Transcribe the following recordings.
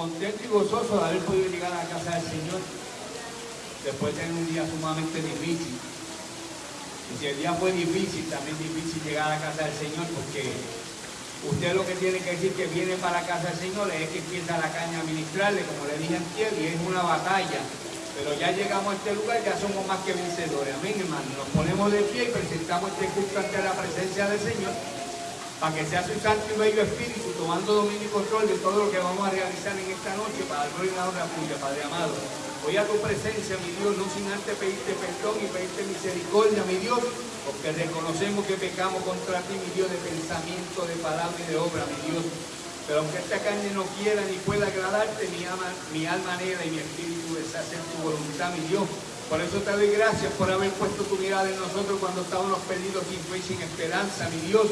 contento y gozoso de haber podido llegar a la casa del Señor después de un día sumamente difícil. Y si el día fue difícil, también difícil llegar a la casa del Señor porque usted lo que tiene que decir que viene para la casa del Señor es que empieza la caña a ministrarle, como le dije antes, y es una batalla. Pero ya llegamos a este lugar, ya somos más que vencedores. Amén, hermano. Nos ponemos de pie y presentamos este culto ante la presencia del Señor para que sea su santo y bello espíritu tomando dominio y control de todo lo que vamos a realizar en esta noche para gloria y la honra tuya, Padre amado. Voy a tu presencia, mi Dios, no sin antes pedirte perdón y pedirte misericordia, mi Dios, porque reconocemos que pecamos contra ti, mi Dios, de pensamiento, de palabra y de obra, mi Dios. Pero aunque esta carne no quiera ni pueda agradarte, mi alma, mi alma negra y mi espíritu desea tu voluntad, mi Dios. Por eso te doy gracias por haber puesto tu mirada en nosotros cuando estábamos perdidos sin fe y sin esperanza, mi Dios.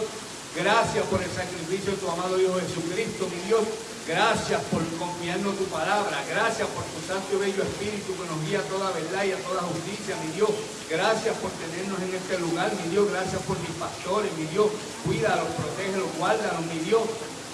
Gracias por el sacrificio de tu amado Hijo Jesucristo, mi Dios. Gracias por confiarnos tu palabra. Gracias por tu santo y bello espíritu que nos guía a toda verdad y a toda justicia, mi Dios. Gracias por tenernos en este lugar, mi Dios. Gracias por mis pastores, mi Dios. Cuídalos, protégelos, guárdalos, mi Dios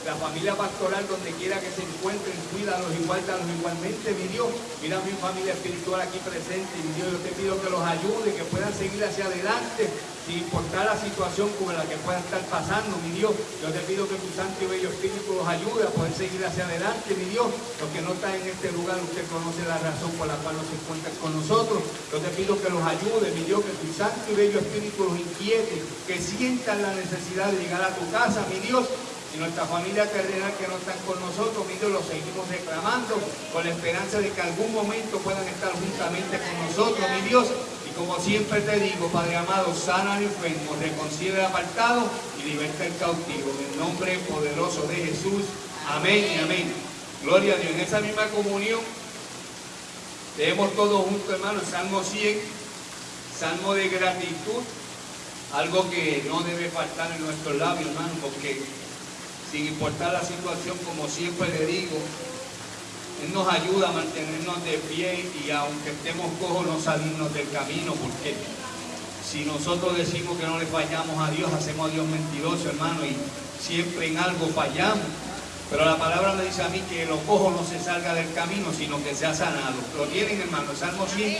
la familia pastoral donde quiera que se encuentren, cuídalos y guárdalos igualmente, mi Dios. Mira mi familia espiritual aquí presente, mi Dios, yo te pido que los ayude, que puedan seguir hacia adelante, sin importar la situación como la que puedan estar pasando, mi Dios. Yo te pido que tu santo y bello espíritu los ayude a poder seguir hacia adelante, mi Dios. Los que no están en este lugar, usted conoce la razón por la cual no se encuentran con nosotros. Yo te pido que los ayude, mi Dios, que tu santo y bello espíritu los inquiete, que sientan la necesidad de llegar a tu casa, mi Dios, y nuestra familia terrenal que no están con nosotros, mi Dios, los seguimos reclamando con la esperanza de que algún momento puedan estar juntamente con nosotros, mi Dios. Y como siempre te digo, Padre amado, sana al enfermo, reconcilia el apartado y liberta el cautivo. En el nombre poderoso de Jesús. Amén y amén. Gloria a Dios. En esa misma comunión, leemos todos juntos, hermano, Salmo 100, Salmo de gratitud, algo que no debe faltar en nuestros labios, hermano, porque sin importar la situación, como siempre le digo, Él nos ayuda a mantenernos de pie y aunque estemos cojos no salirnos del camino, porque si nosotros decimos que no le fallamos a Dios, hacemos a Dios mentiroso, hermano, y siempre en algo fallamos. Pero la palabra me dice a mí que los cojos no se salga del camino, sino que sea sanado. Lo tienen, hermano, Salmo 100.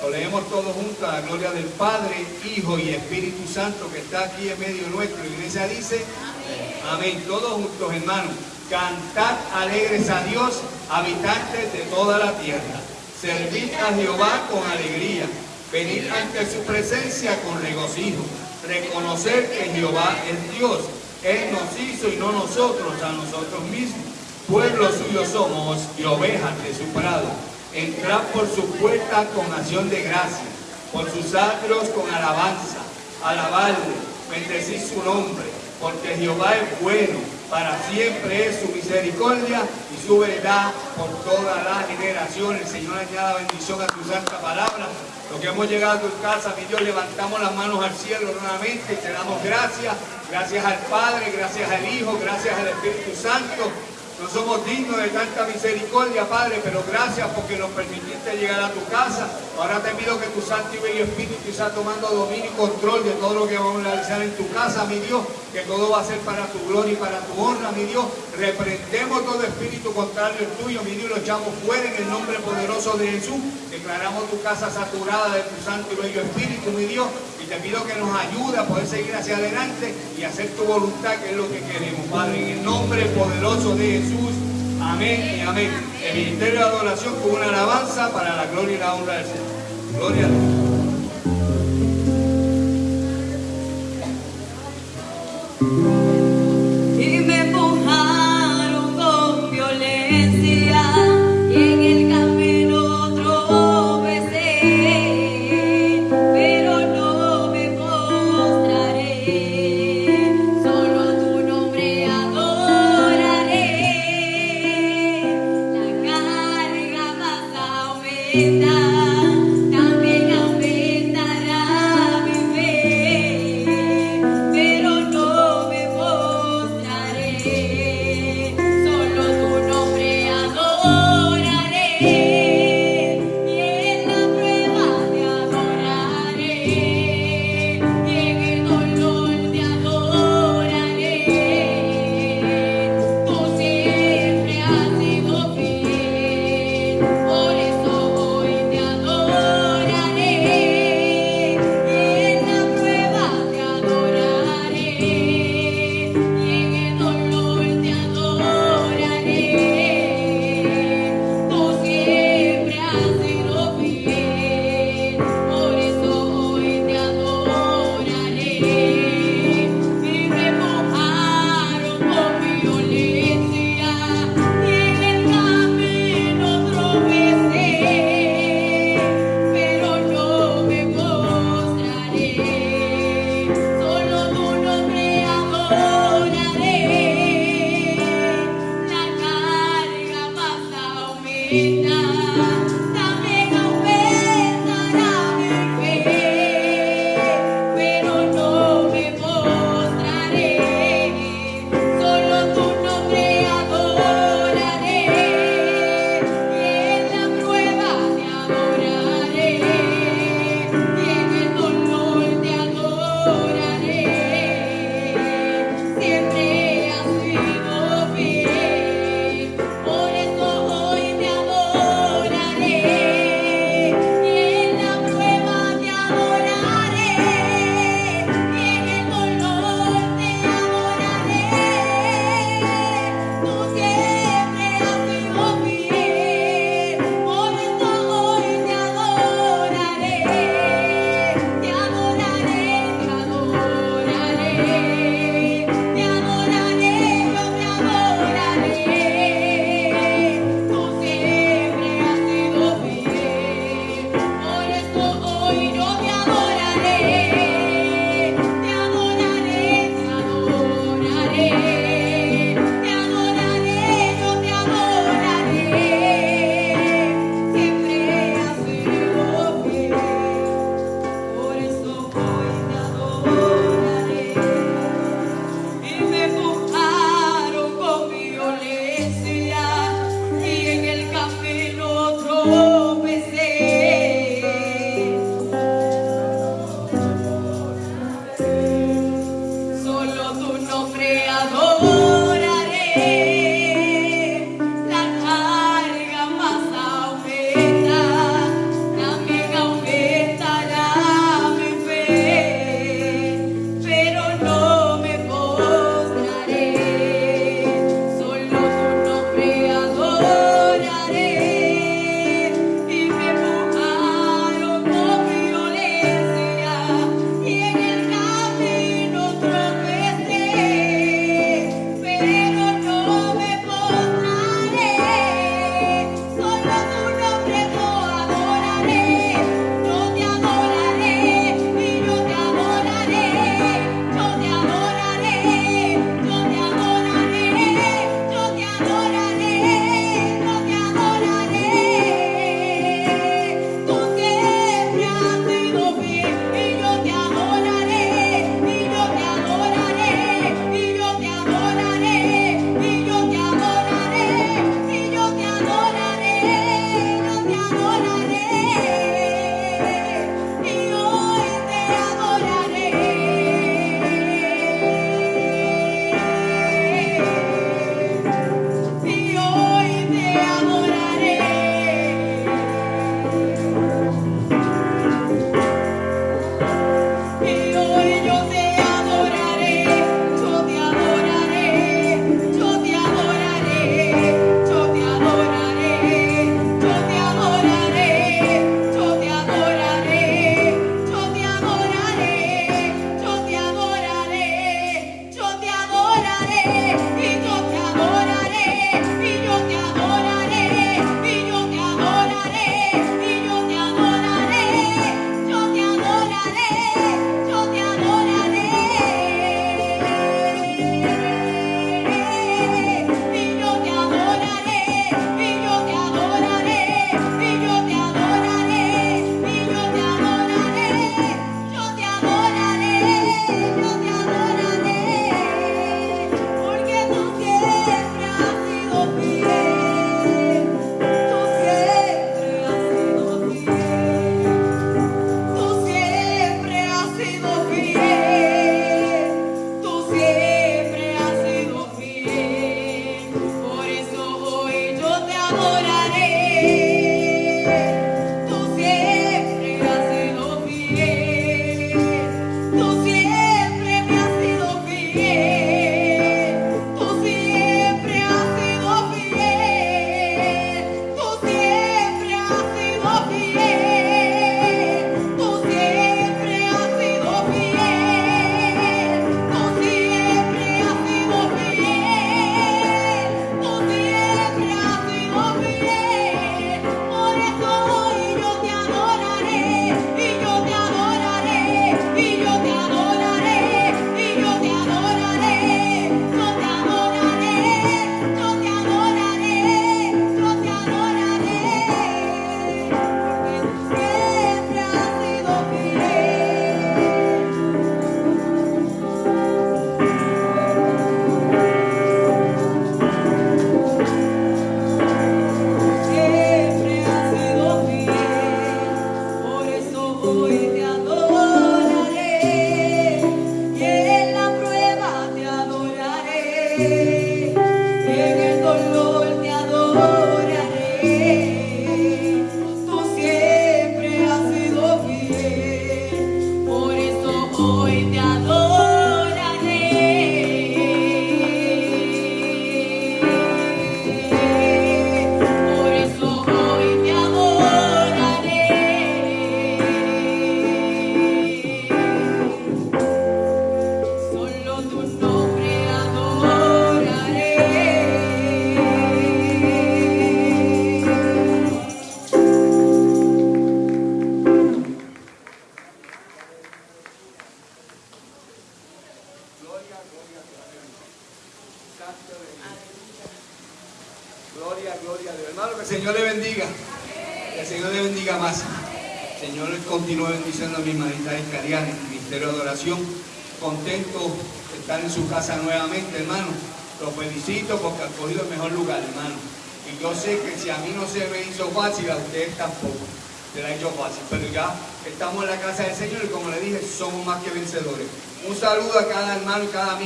Lo leemos todos juntos a la gloria del Padre, Hijo y Espíritu Santo que está aquí en medio nuestro. La iglesia dice, Amén. Todos juntos, hermanos. Cantad alegres a Dios, habitantes de toda la tierra. Servid a Jehová con alegría. Venid ante su presencia con regocijo. Reconocer que Jehová es Dios. Él nos hizo y no nosotros a nosotros mismos. Pueblo suyo somos y ovejas de su prado. Entrad por su puerta con acción de gracia, por sus atrios con alabanza. Alabarle, bendecid su nombre porque Jehová es bueno, para siempre es su misericordia y su verdad por todas las generaciones. El Señor añada bendición a tu santa palabra. Lo que hemos llegado a tu casa, mi Dios, levantamos las manos al cielo nuevamente y te damos gracias. Gracias al Padre, gracias al Hijo, gracias al Espíritu Santo no somos dignos de tanta misericordia, Padre, pero gracias porque nos permitiste llegar a tu casa. Ahora te pido que tu Santo y Bello Espíritu está tomando dominio y control de todo lo que vamos a realizar en tu casa, mi Dios, que todo va a ser para tu gloria y para tu honra, mi Dios. Reprendemos todo espíritu contrario al tuyo, mi Dios, lo echamos fuera en el nombre poderoso de Jesús. Declaramos tu casa saturada de tu Santo y Bello Espíritu, mi Dios, te pido que nos ayude a poder seguir hacia adelante y hacer tu voluntad, que es lo que queremos, Padre. En el nombre poderoso de Jesús. Amén y amén. El ministerio de adoración con una alabanza para la gloria y la honra del Señor. Gloria a Dios.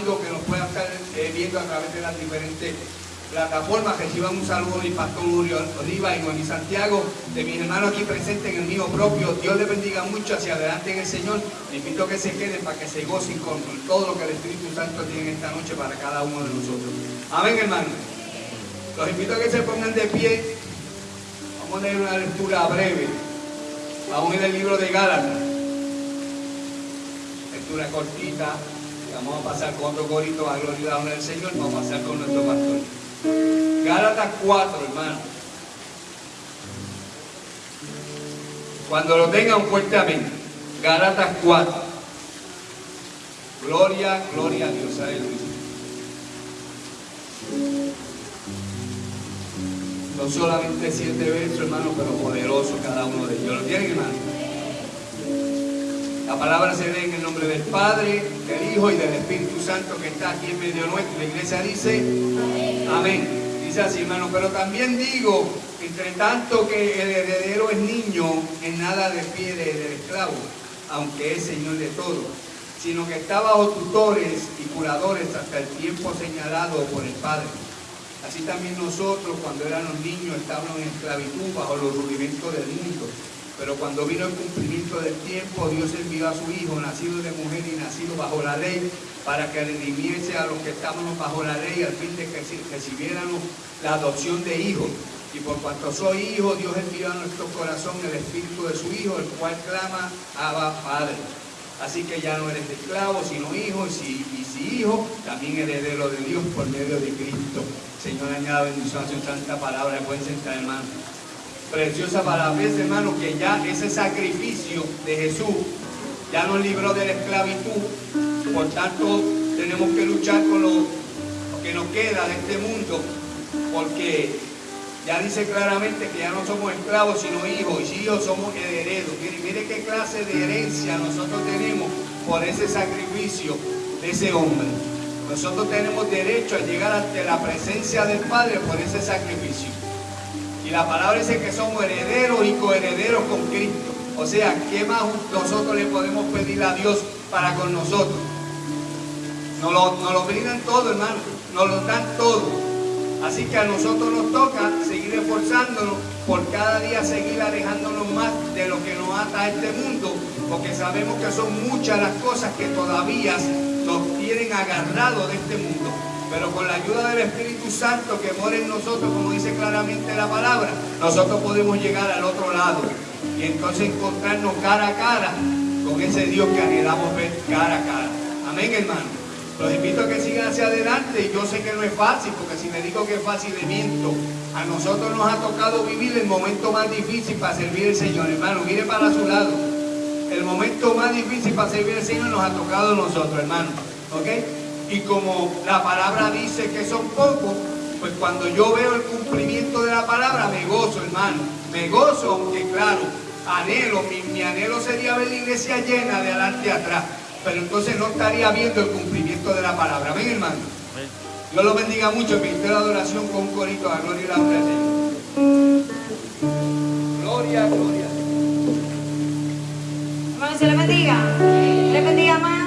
Y que nos pueda estar eh, viendo a través de las diferentes plataformas. Reciban un saludo de Pastor Oliva y Noemí Santiago, de mis hermanos aquí presentes en el mío propio. Dios les bendiga mucho hacia adelante en el Señor. Les invito a que se queden para que se gocen con todo lo que el Espíritu Santo tiene esta noche para cada uno de nosotros. Amén, hermanos. Los invito a que se pongan de pie. Vamos a leer una lectura breve. Vamos en el libro de Gálatas. Lectura cortita. Vamos a pasar con otro corito a gloria y del Señor. Vamos a pasar con nuestro pastor. Gálatas 4, hermano. Cuando lo tengan fuerte amén. Gálatas 4. Gloria, gloria a Dios. Aleluya. No solamente siete versos, hermano, pero poderoso cada uno de ellos. ¿Lo tienen, hermano? La palabra se lee en el nombre del Padre, del Hijo y del Espíritu Santo que está aquí en medio nuestro. La iglesia dice, amén. Dice así, hermano, pero también digo, entre tanto que el heredero es niño, en nada defiere del esclavo, aunque es señor de todo, sino que está bajo tutores y curadores hasta el tiempo señalado por el Padre. Así también nosotros cuando éramos niños estábamos en esclavitud bajo los rudimentos del mundo. Pero cuando vino el cumplimiento del tiempo, Dios envió a su Hijo, nacido de mujer y nacido bajo la ley, para que redimiese a los que estábamos bajo la ley, al fin de que recibiéramos la adopción de hijos. Y por cuanto soy hijo, Dios envió a nuestro corazón el espíritu de su Hijo, el cual clama, Abba Padre. Así que ya no eres esclavo, sino hijo, y si, hijo, también heredero de Dios por medio de Cristo. Señor, añada bendición a su santa palabra. Pueden sentar, hermano. Preciosa palabra. Ves, hermano, que ya ese sacrificio de Jesús ya nos libró de la esclavitud. Por tanto, tenemos que luchar con lo que nos queda de este mundo. Porque ya dice claramente que ya no somos esclavos, sino hijos. Y hijos somos herederos. Mire, mire qué clase de herencia nosotros tenemos por ese sacrificio de ese hombre. Nosotros tenemos derecho a llegar ante la presencia del Padre por ese sacrificio. Y la palabra dice que somos herederos y coherederos con Cristo. O sea, ¿qué más nosotros le podemos pedir a Dios para con nosotros? Nos lo, nos lo brindan todo, hermano. Nos lo dan todo. Así que a nosotros nos toca seguir esforzándonos por cada día seguir alejándonos más de lo que nos ata a este mundo, porque sabemos que son muchas las cosas que todavía nos tienen agarrados de este mundo. Pero con la ayuda del Espíritu Santo que mora en nosotros, como dice claramente la palabra, nosotros podemos llegar al otro lado y entonces encontrarnos cara a cara con ese Dios que anhelamos ver cara a cara. Amén, hermano. Los invito a que sigan hacia adelante yo sé que no es fácil, porque si me digo que es fácil de miento. A nosotros nos ha tocado vivir el momento más difícil para servir al Señor, hermano. Mire para su lado. El momento más difícil para servir al Señor nos ha tocado a nosotros, hermano. ¿Ok? Y como la palabra dice que son pocos, pues cuando yo veo el cumplimiento de la palabra, me gozo, hermano. Me gozo, aunque claro, anhelo, mi, mi anhelo sería ver la iglesia llena de adelante atrás. Pero entonces no estaría viendo el cumplimiento de la palabra. Amén, hermano. Dios lo bendiga mucho. El ministerio de adoración con un corito a gloria y la honra Señor. Gloria, gloria. Hermano, se le bendiga. Le bendiga más.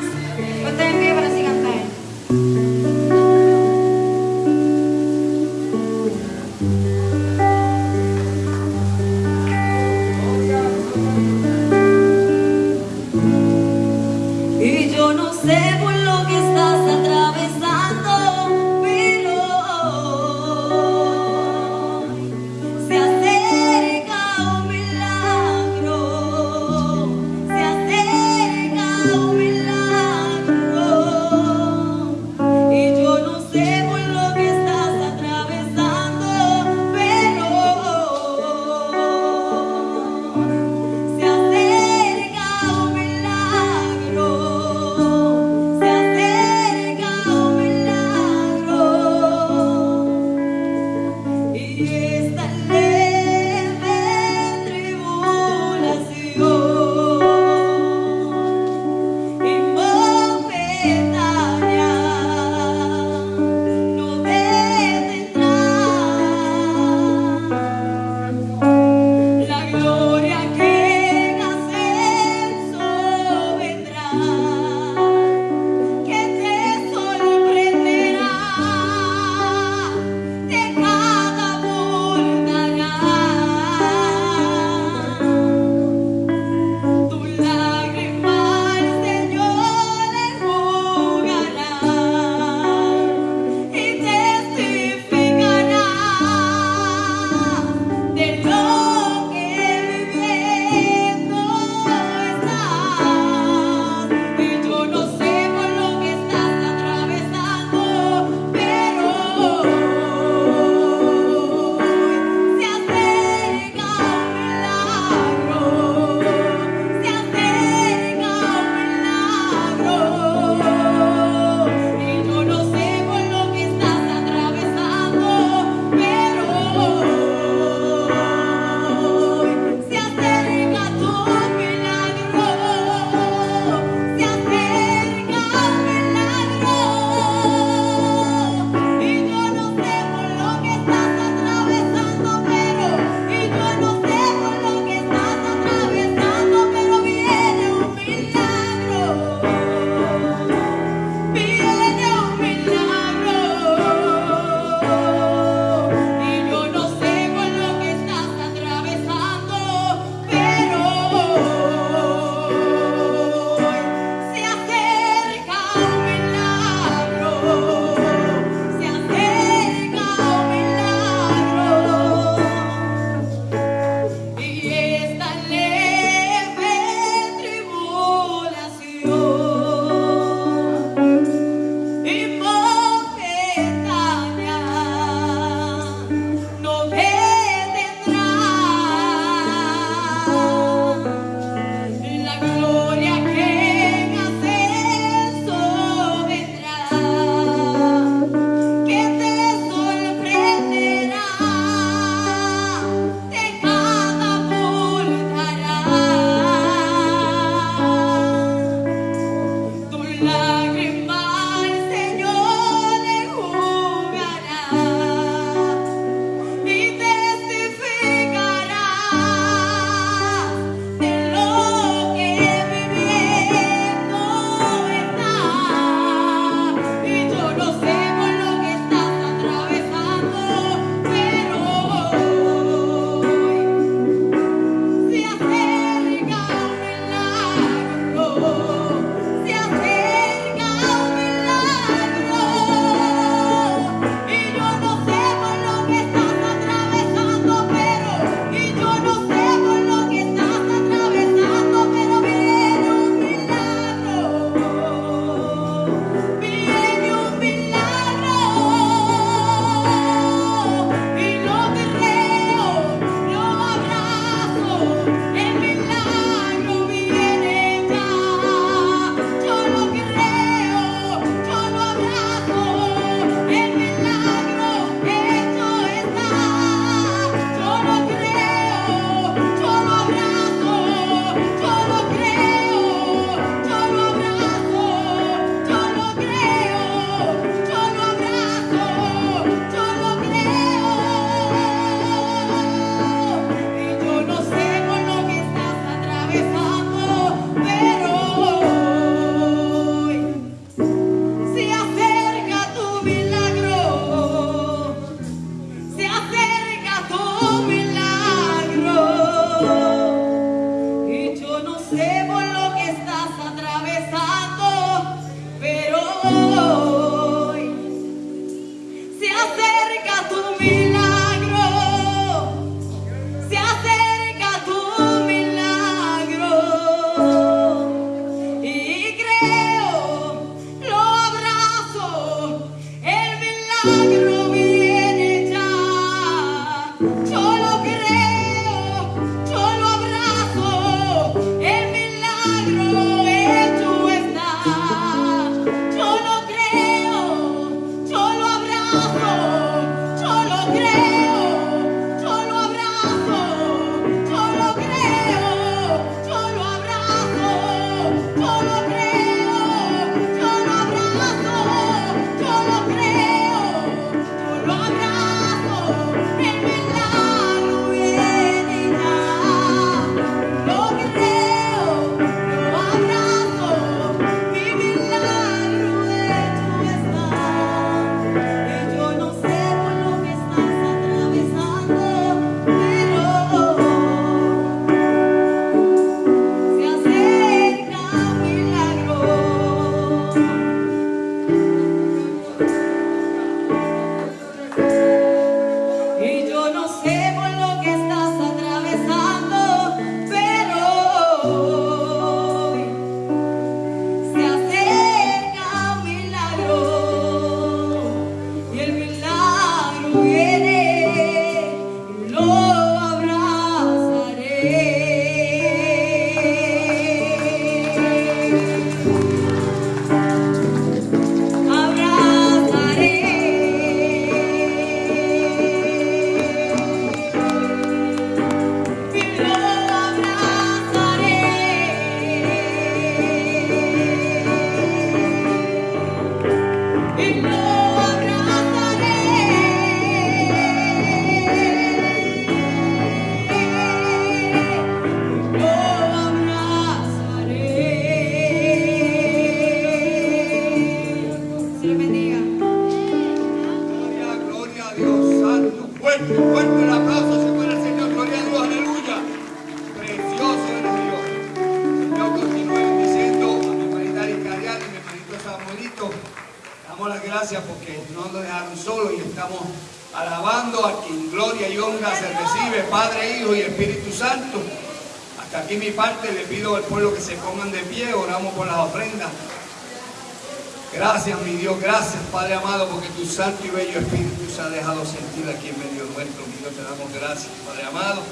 Santo y bello Espíritu se ha dejado sentir aquí en medio nuestro. Mi Dios, te damos gracias, Padre amado,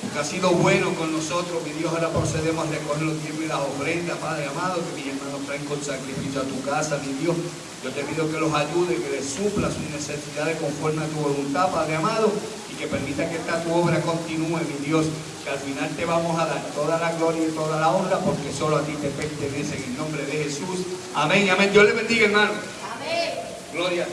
porque ha sido bueno con nosotros. Mi Dios, ahora procedemos a recoger los tiempos y las ofrendas, Padre amado, que mis hermanos traen con sacrificio a tu casa, mi Dios. Yo te pido que los ayude, que les supla sus necesidades conforme a tu voluntad, Padre amado, que permita que esta tu obra continúe, mi Dios, que al final te vamos a dar toda la gloria y toda la honra, porque solo a ti te pertenece en el nombre de Jesús. Amén, amén. Dios le bendiga, hermano. Amén. Gloria.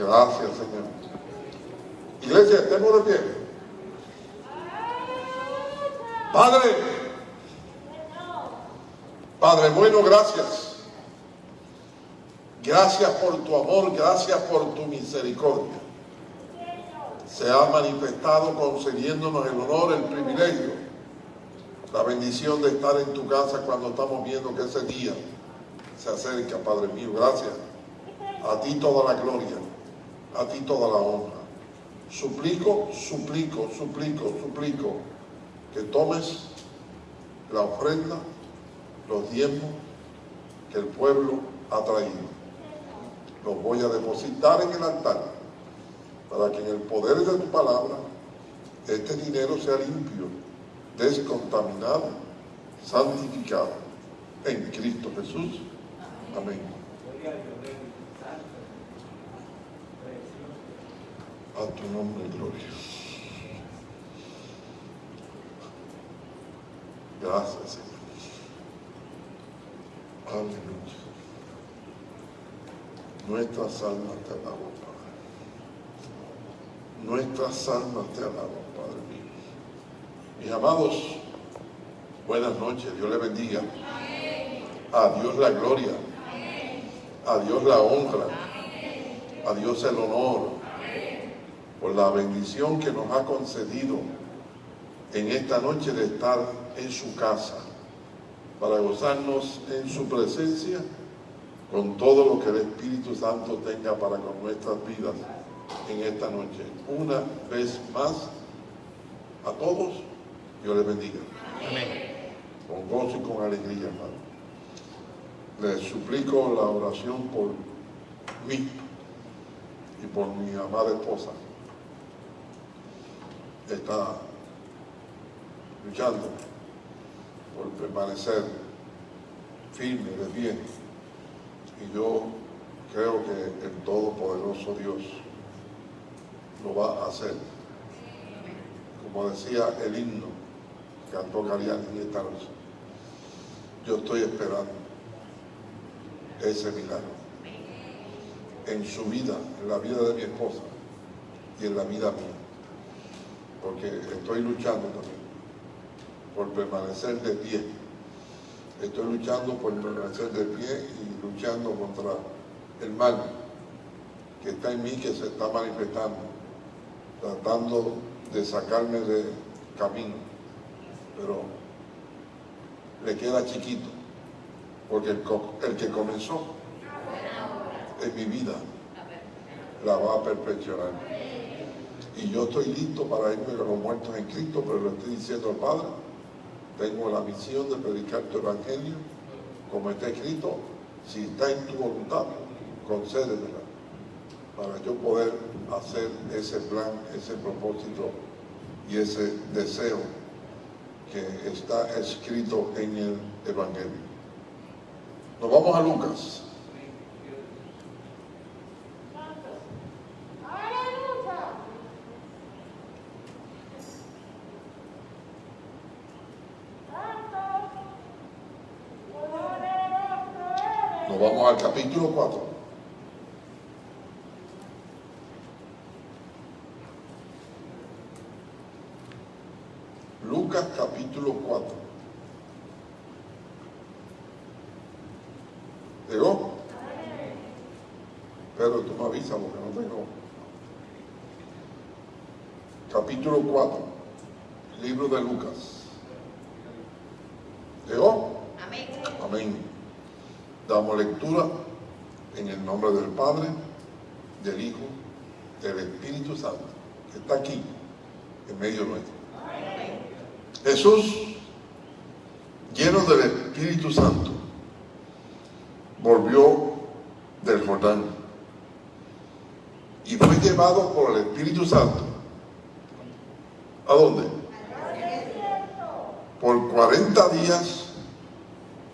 Gracias, Señor. Iglesia, estemos de pie. Padre, Padre bueno, gracias. Gracias por tu amor, gracias por tu misericordia. Se ha manifestado concediéndonos el honor, el privilegio, la bendición de estar en tu casa cuando estamos viendo que ese día se acerca, Padre mío. Gracias. A ti toda la gloria, a ti toda la honra. Suplico, suplico, suplico, suplico que tomes la ofrenda, los diezmos que el pueblo ha traído. Los voy a depositar en el altar para que en el poder de tu palabra este dinero sea limpio, descontaminado, santificado en Cristo Jesús. Amén. A tu nombre, gloria. Gracias, Señor. Aleluya. Nuestras almas te alaban, Padre. Nuestras almas te alaban, Padre mío. Mis amados, buenas noches, Dios les bendiga. A Dios la gloria. A Dios la honra. A Dios el honor por la bendición que nos ha concedido en esta noche de estar en su casa para gozarnos en su presencia con todo lo que el Espíritu Santo tenga para con nuestras vidas en esta noche. Una vez más, a todos, Dios les bendiga. Con gozo y con alegría, hermano. Les suplico la oración por mí y por mi amada esposa. Está luchando por permanecer firme de pie. Y yo creo que el Todopoderoso Dios lo va a hacer. Como decía el himno que cantó Gariani esta noche. Yo estoy esperando ese milagro en su vida, en la vida de mi esposa y en la vida mía. Porque estoy luchando también por permanecer de pie. Estoy luchando por permanecer de pie y luchando contra el mal que está en mí, que se está manifestando, tratando de sacarme de camino. Pero le queda chiquito, porque el, que comenzó en mi vida la va a perfeccionar. Y yo estoy listo para irme con los muertos en Cristo, pero lo estoy diciendo al Padre. Tengo la misión de predicar tu evangelio, como está escrito, si está en tu voluntad, concédemela, para yo poder hacer ese plan, ese propósito y ese deseo que está escrito en el Evangelio. Nos vamos a Lucas. Nos vamos al capítulo 4. Lucas capítulo 4. ¿Llegó? Pero tú me avisas porque no tengo. Capítulo 4. Libro de Lucas. ¿Llegó? Amén. Amén. Damos lectura en el nombre del Padre, del Hijo, del Espíritu Santo, que está aquí, en medio nuestro. Jesús, lleno del Espíritu Santo, volvió del Jordán y fue llevado por el Espíritu Santo. ¿A dónde? Por 40 días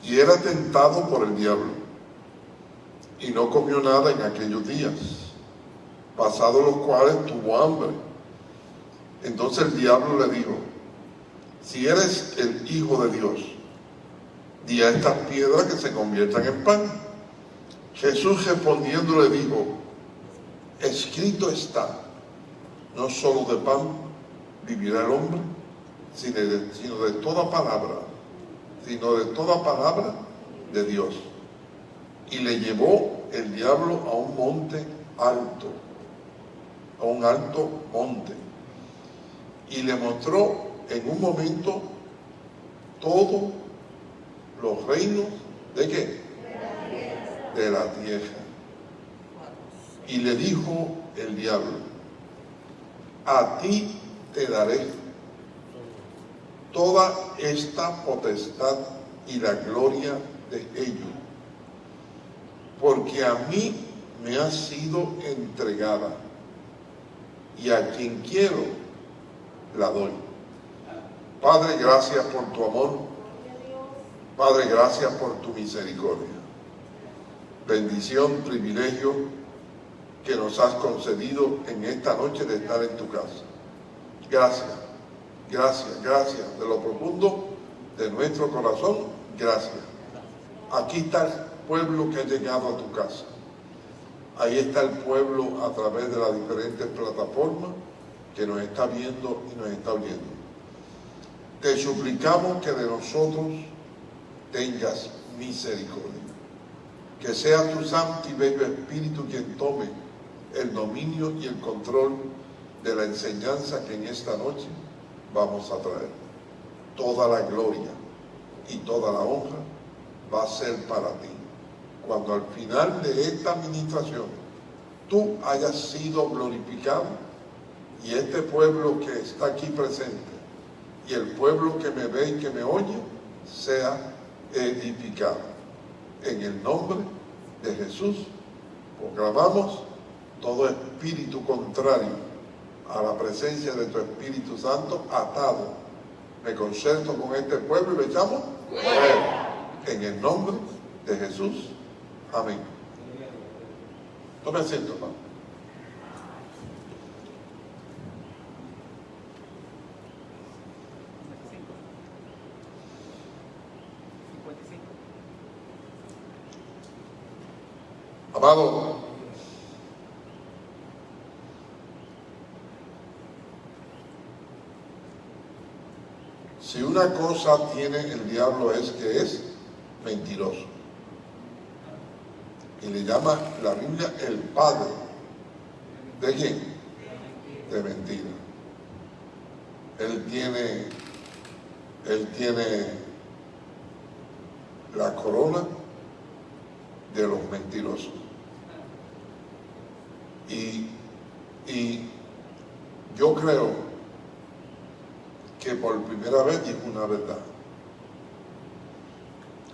y era tentado por el diablo. Y no comió nada en aquellos días, pasados los cuales tuvo hambre. Entonces el diablo le dijo, si eres el Hijo de Dios, di a estas piedras que se conviertan en pan. Jesús respondiendo le dijo, escrito está, no solo de pan vivirá el hombre, sino de, sino de toda palabra sino de toda palabra de Dios. Y le llevó el diablo a un monte alto, a un alto monte, y le mostró en un momento todos los reinos de qué? De la tierra. Y le dijo el diablo, a ti te daré toda esta potestad y la gloria de ellos, porque a mí me ha sido entregada y a quien quiero la doy. Padre, gracias por tu amor. Padre, gracias por tu misericordia. Bendición, privilegio que nos has concedido en esta noche de estar en tu casa. Gracias, gracias, gracias. De lo profundo de nuestro corazón, gracias. Aquí está pueblo que ha llegado a tu casa. Ahí está el pueblo a través de las diferentes plataformas que nos está viendo y nos está oyendo. Te suplicamos que de nosotros tengas misericordia. Que sea tu santo y bello Espíritu quien tome el dominio y el control de la enseñanza que en esta noche vamos a traer. Toda la gloria y toda la honra va a ser para ti. Cuando al final de esta administración tú hayas sido glorificado y este pueblo que está aquí presente y el pueblo que me ve y que me oye sea edificado. En el nombre de Jesús proclamamos todo espíritu contrario a la presencia de tu Espíritu Santo atado. Me concerto con este pueblo y lo echamos En el nombre de Jesús. Amén. Tome asiento, hermano. Amado, si una cosa tiene el diablo es que es mentiroso. Y le llama la Biblia el padre. ¿De quién? De mentira. Él tiene, él tiene la corona de los mentirosos. Y, y yo creo que por primera vez dijo una verdad.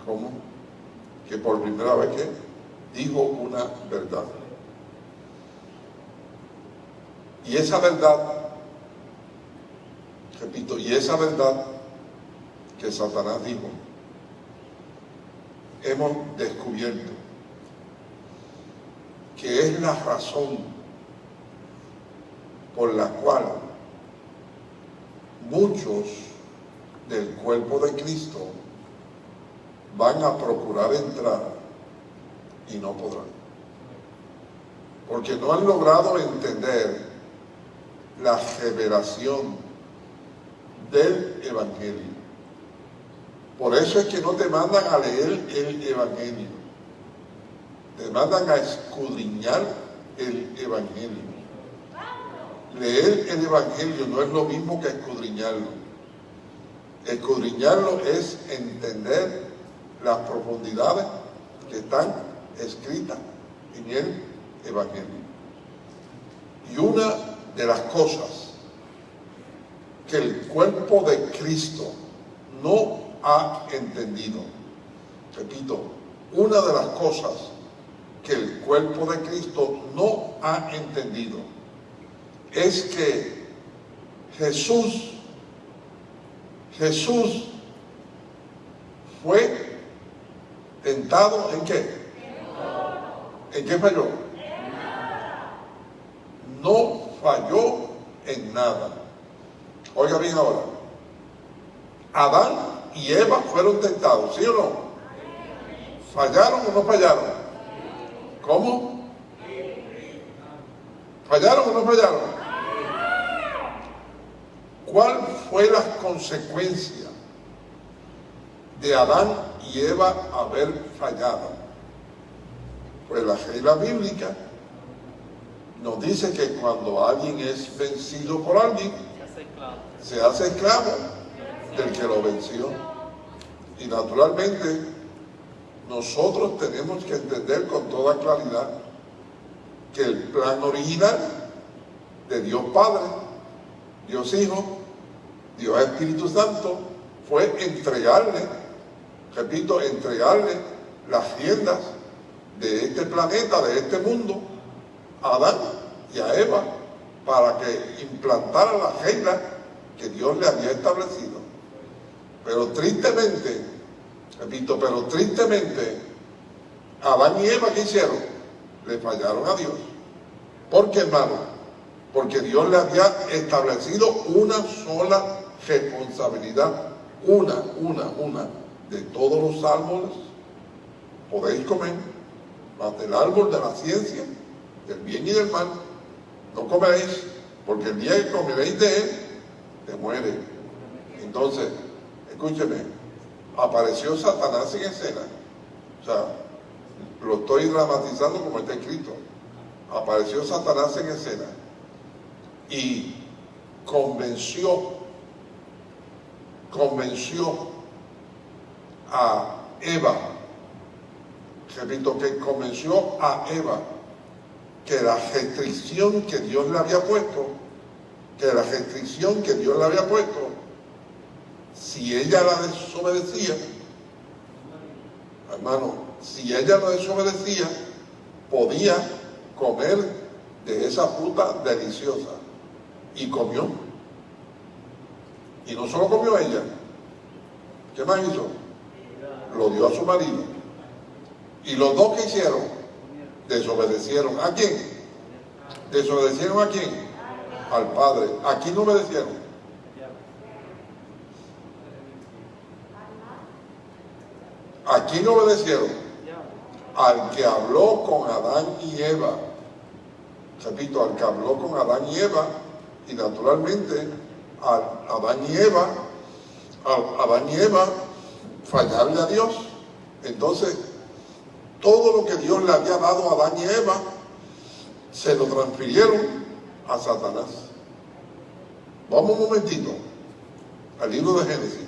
¿Cómo? Que por primera vez que dijo una verdad. Y esa verdad, repito, y esa verdad que Satanás dijo, hemos descubierto que es la razón por la cual muchos del cuerpo de Cristo van a procurar entrar y no podrán. Porque no han logrado entender la revelación del Evangelio. Por eso es que no te mandan a leer el Evangelio te mandan a escudriñar el Evangelio. Leer el Evangelio no es lo mismo que escudriñarlo. Escudriñarlo es entender las profundidades que están escritas en el Evangelio. Y una de las cosas que el cuerpo de Cristo no ha entendido, repito, una de las cosas que el cuerpo de Cristo no ha entendido es que Jesús, Jesús fue tentado en qué? ¿En qué falló? No falló en nada. Oiga bien ahora. Adán y Eva fueron tentados, ¿sí o no? ¿Fallaron o no fallaron? ¿Cómo? ¿Fallaron o no fallaron? ¿Cuál fue la consecuencia de Adán y Eva haber fallado? Pues la regla bíblica nos dice que cuando alguien es vencido por alguien, se hace esclavo del que lo venció. Y naturalmente nosotros tenemos que entender con toda claridad que el plan original de Dios Padre, Dios Hijo, Dios Espíritu Santo fue entregarle, repito, entregarle las riendas de este planeta, de este mundo, a Adán y a Eva, para que implantaran la regla que Dios le había establecido. Pero tristemente, repito, pero tristemente, Adán y Eva, ¿qué hicieron? Le fallaron a Dios. ¿Por qué, hermano? Porque Dios le había establecido una sola responsabilidad, una, una, una, de todos los árboles podéis comer, mas del árbol de la ciencia, del bien y del mal, no comeréis, porque el día que comeréis de él, te muere. Entonces, escúcheme, apareció Satanás en escena. O sea, lo estoy dramatizando como está escrito. Apareció Satanás en escena y convenció, convenció a Eva, repito, que convenció a Eva que la restricción que Dios le había puesto, que la restricción que Dios le había puesto, si ella la desobedecía, hermano, si ella la desobedecía, podía comer de esa fruta deliciosa. Y comió. Y no solo comió ella, ¿qué más hizo? Lo dio a su marido. Y los dos que hicieron, desobedecieron. ¿A quién? ¿Desobedecieron a quién? Al Padre. ¿A quién no obedecieron? ¿A quién obedecieron? Al que habló con Adán y Eva. Repito, al que habló con Adán y Eva. Y naturalmente, al Adán y Eva, a Adán y Eva fallarle a Dios. Entonces, todo lo que Dios le había dado a Adán y Eva, se lo transfirieron a Satanás. Vamos un momentito al libro de Génesis.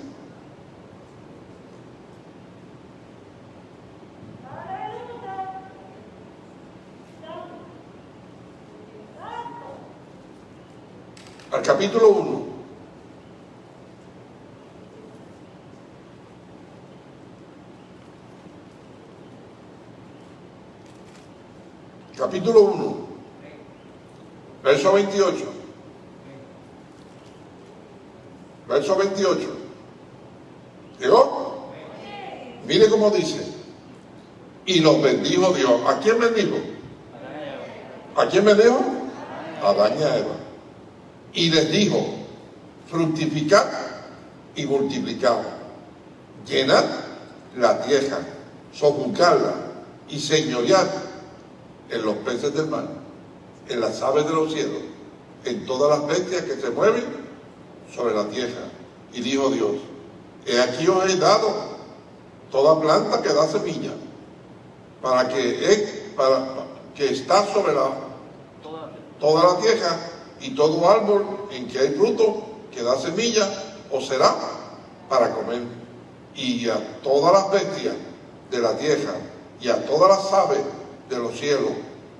Al capítulo 1. Capítulo 1, verso 28. Verso 28. ¿Llegó? Mire cómo dice. Y los bendijo Dios. ¿A quién bendijo? ¿A quién bendijo? A Adán y a Eva. Y les dijo, fructificad y multiplicad. Llenad la tierra, sojuzgadla y señoread en los peces del mar, en las aves de los cielos, en todas las bestias que se mueven sobre la tierra. Y dijo Dios, he aquí os he dado toda planta que da semilla, para que, para, que está sobre la, toda la tierra y todo árbol en que hay fruto que da semilla, os será para comer. Y a todas las bestias de la tierra y a todas las aves de los cielos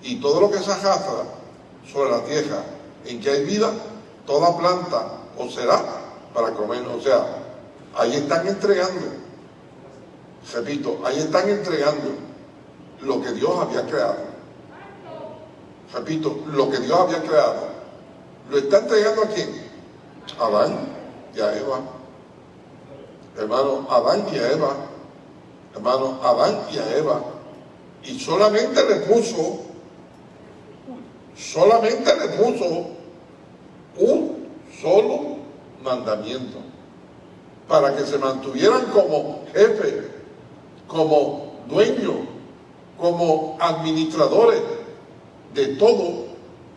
y todo lo que se arrastra sobre la tierra en que hay vida, toda planta os será para comer. O sea, ahí están entregando, repito, ahí están entregando lo que Dios había creado. Repito, lo que Dios había creado. ¿Lo está entregando a quién? Adán y a Eva. Hermano, Adán y a Eva. Hermano, Adán y a Eva y solamente le puso, solamente le puso un solo mandamiento para que se mantuvieran como jefe, como dueño, como administradores de todo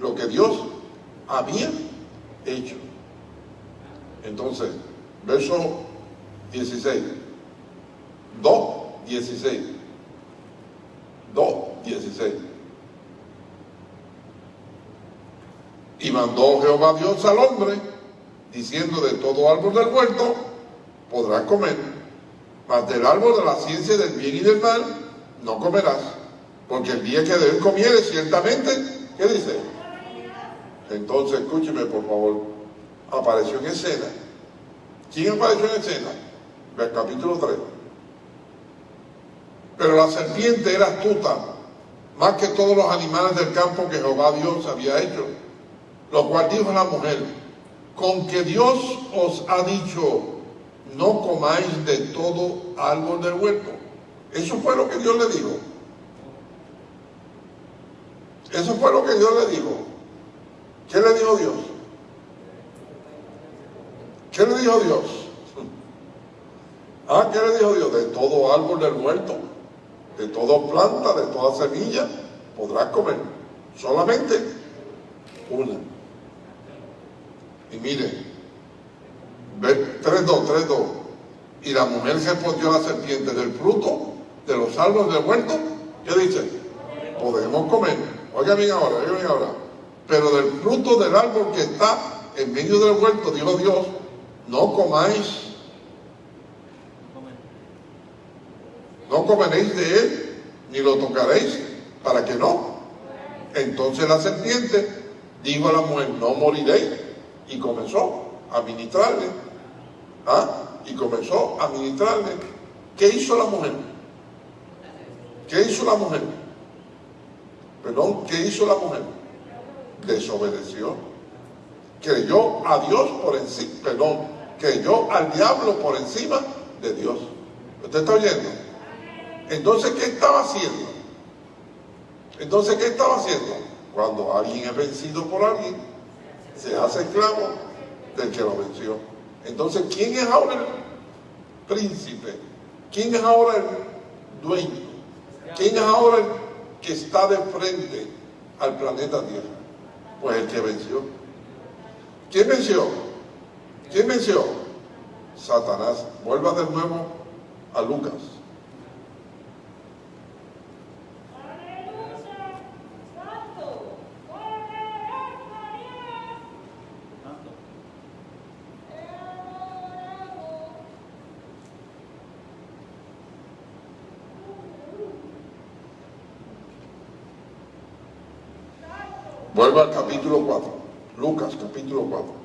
lo que Dios había hecho. Entonces, verso 16, 2, 16. 2, 16. Y mandó Jehová Dios al hombre, diciendo de todo árbol del huerto podrás comer, mas del árbol de la ciencia del bien y del mal no comerás, porque el día que de él comieres ciertamente, ¿qué dice? Entonces, escúcheme por favor, apareció en escena. ¿Quién apareció en escena? El capítulo 3. Pero la serpiente era astuta, más que todos los animales del campo que Jehová Dios había hecho. Lo cual dijo la mujer, con que Dios os ha dicho, no comáis de todo árbol del huerto. Eso fue lo que Dios le dijo. Eso fue lo que Dios le dijo. ¿Qué le dijo Dios? ¿Qué le dijo Dios? Ah, ¿qué le dijo Dios? De todo árbol del huerto, de toda planta, de toda semilla, podrás comer. Solamente una. Y mire, 3.2, 3.2. Y la mujer se respondió a la serpiente del fruto de los árboles del huerto. ¿Qué dice? Podemos comer. Oiga bien ahora, oiga bien ahora. Pero del fruto del árbol que está en medio del huerto, dijo Dios, no comáis. No comeréis de él, ni lo tocaréis, para que no. Entonces la serpiente dijo a la mujer, no moriréis. Y comenzó a ministrarle. ¿Ah? Y comenzó a ministrarle. ¿Qué hizo la mujer? ¿Qué hizo la mujer? Perdón, ¿qué hizo la mujer? Desobedeció. Creyó a Dios por encima, perdón, creyó al diablo por encima de Dios. ¿Usted está oyendo? Entonces, ¿qué estaba haciendo? Entonces, ¿qué estaba haciendo? Cuando alguien es vencido por alguien, se hace esclavo del que lo venció. Entonces, ¿quién es ahora el príncipe? ¿Quién es ahora el dueño? ¿Quién es ahora el que está de frente al planeta Tierra? Pues el que venció. ¿Quién venció? ¿Quién venció? Satanás. Vuelva de nuevo a Lucas. Vuelva al capítulo 4. Lucas, capítulo 4.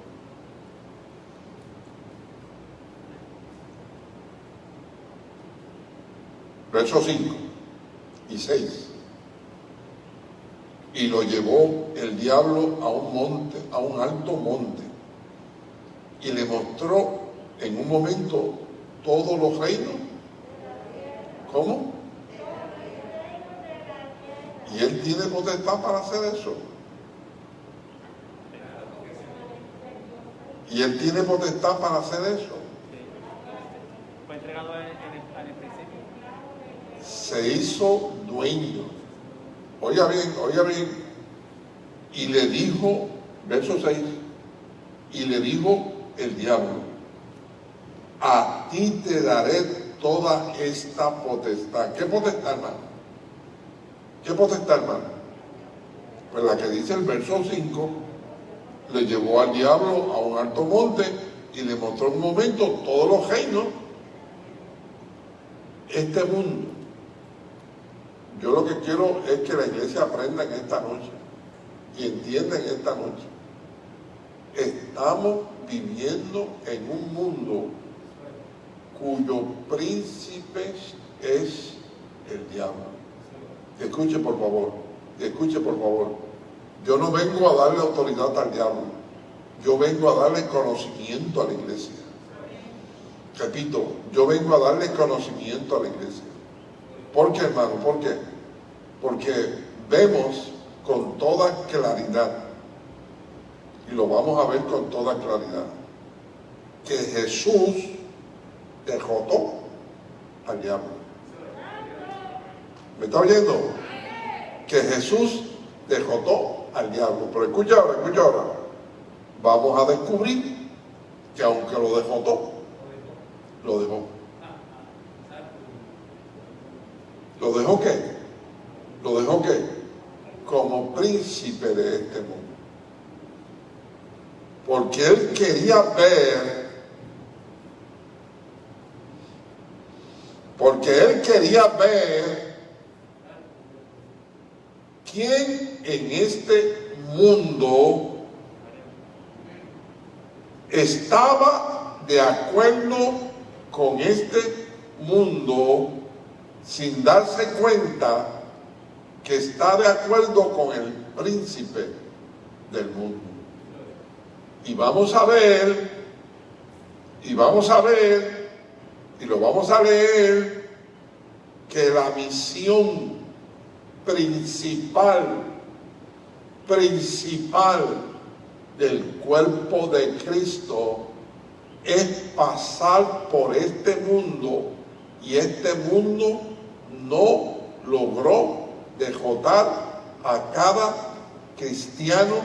Verso 5 y 6. Y lo llevó el diablo a un monte, a un alto monte, y le mostró en un momento todos los reinos. ¿Cómo? Y él tiene potestad para hacer eso. Y él tiene potestad para hacer eso. Fue entregado en, en el, en el principio. Se hizo dueño. Oiga bien, oiga bien. Y le dijo, verso 6, y le dijo el diablo, a ti te daré toda esta potestad. ¿Qué potestad, hermano? ¿Qué potestad, hermano? Pues la que dice el verso 5, le llevó al diablo a un alto monte y le mostró un momento todos los reinos, este mundo. Yo lo que quiero es que la iglesia aprenda en esta noche y entienda en esta noche. Estamos viviendo en un mundo cuyo príncipe es el diablo. Escuche por favor, escuche por favor. Yo no vengo a darle autoridad al diablo. Yo vengo a darle conocimiento a la iglesia. Repito, yo vengo a darle conocimiento a la iglesia. ¿Por qué, hermano? ¿Por qué? Porque vemos con toda claridad, y lo vamos a ver con toda claridad, que Jesús derrotó al diablo. ¿Me está oyendo? Que Jesús derrotó al diablo. Pero escucha ahora, escucha ahora. Vamos a descubrir que aunque lo derrotó, lo dejó. ¿Lo dejó qué? ¿Lo dejó qué? Como príncipe de este mundo. Porque él quería ver, porque él quería ver quién en este mundo estaba de acuerdo con este mundo sin darse cuenta que está de acuerdo con el príncipe del mundo. Y vamos a ver, y vamos a ver, y lo vamos a leer, que la misión principal, principal del cuerpo de Cristo es pasar por este mundo y este mundo no logró dejotar a cada cristiano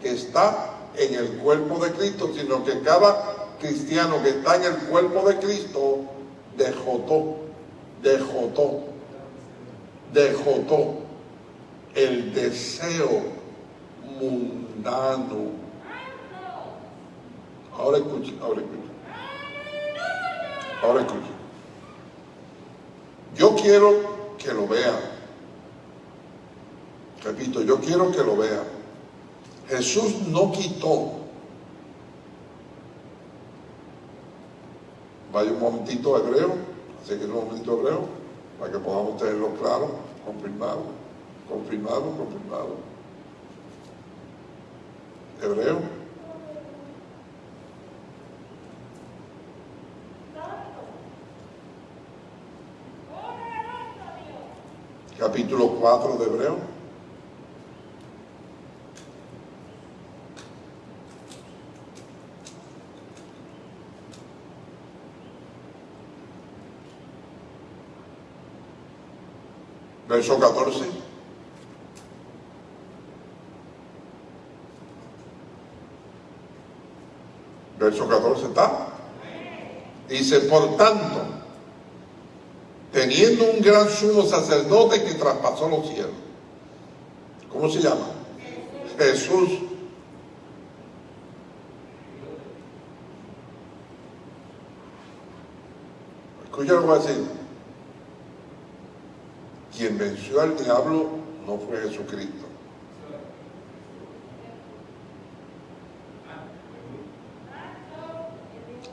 que está en el cuerpo de Cristo, sino que cada cristiano que está en el cuerpo de Cristo dejotó, dejotó, dejotó el deseo mundano. Ahora escuchen, ahora escuchen. Ahora escuchen. Yo quiero que lo vean. Repito, yo quiero que lo vean. Jesús no quitó. Vaya un momentito hebreo, así que un momentito hebreo, para que podamos tenerlo claro, confirmado, confirmado, confirmado. Hebreo. Capítulo 4 de Hebreo. Verso 14. Verso 14 está. Dice, por tanto, un gran sumo sacerdote que traspasó los cielos. ¿Cómo se llama? Jesús. Escucha lo que a decir. Quien venció al diablo no fue Jesucristo.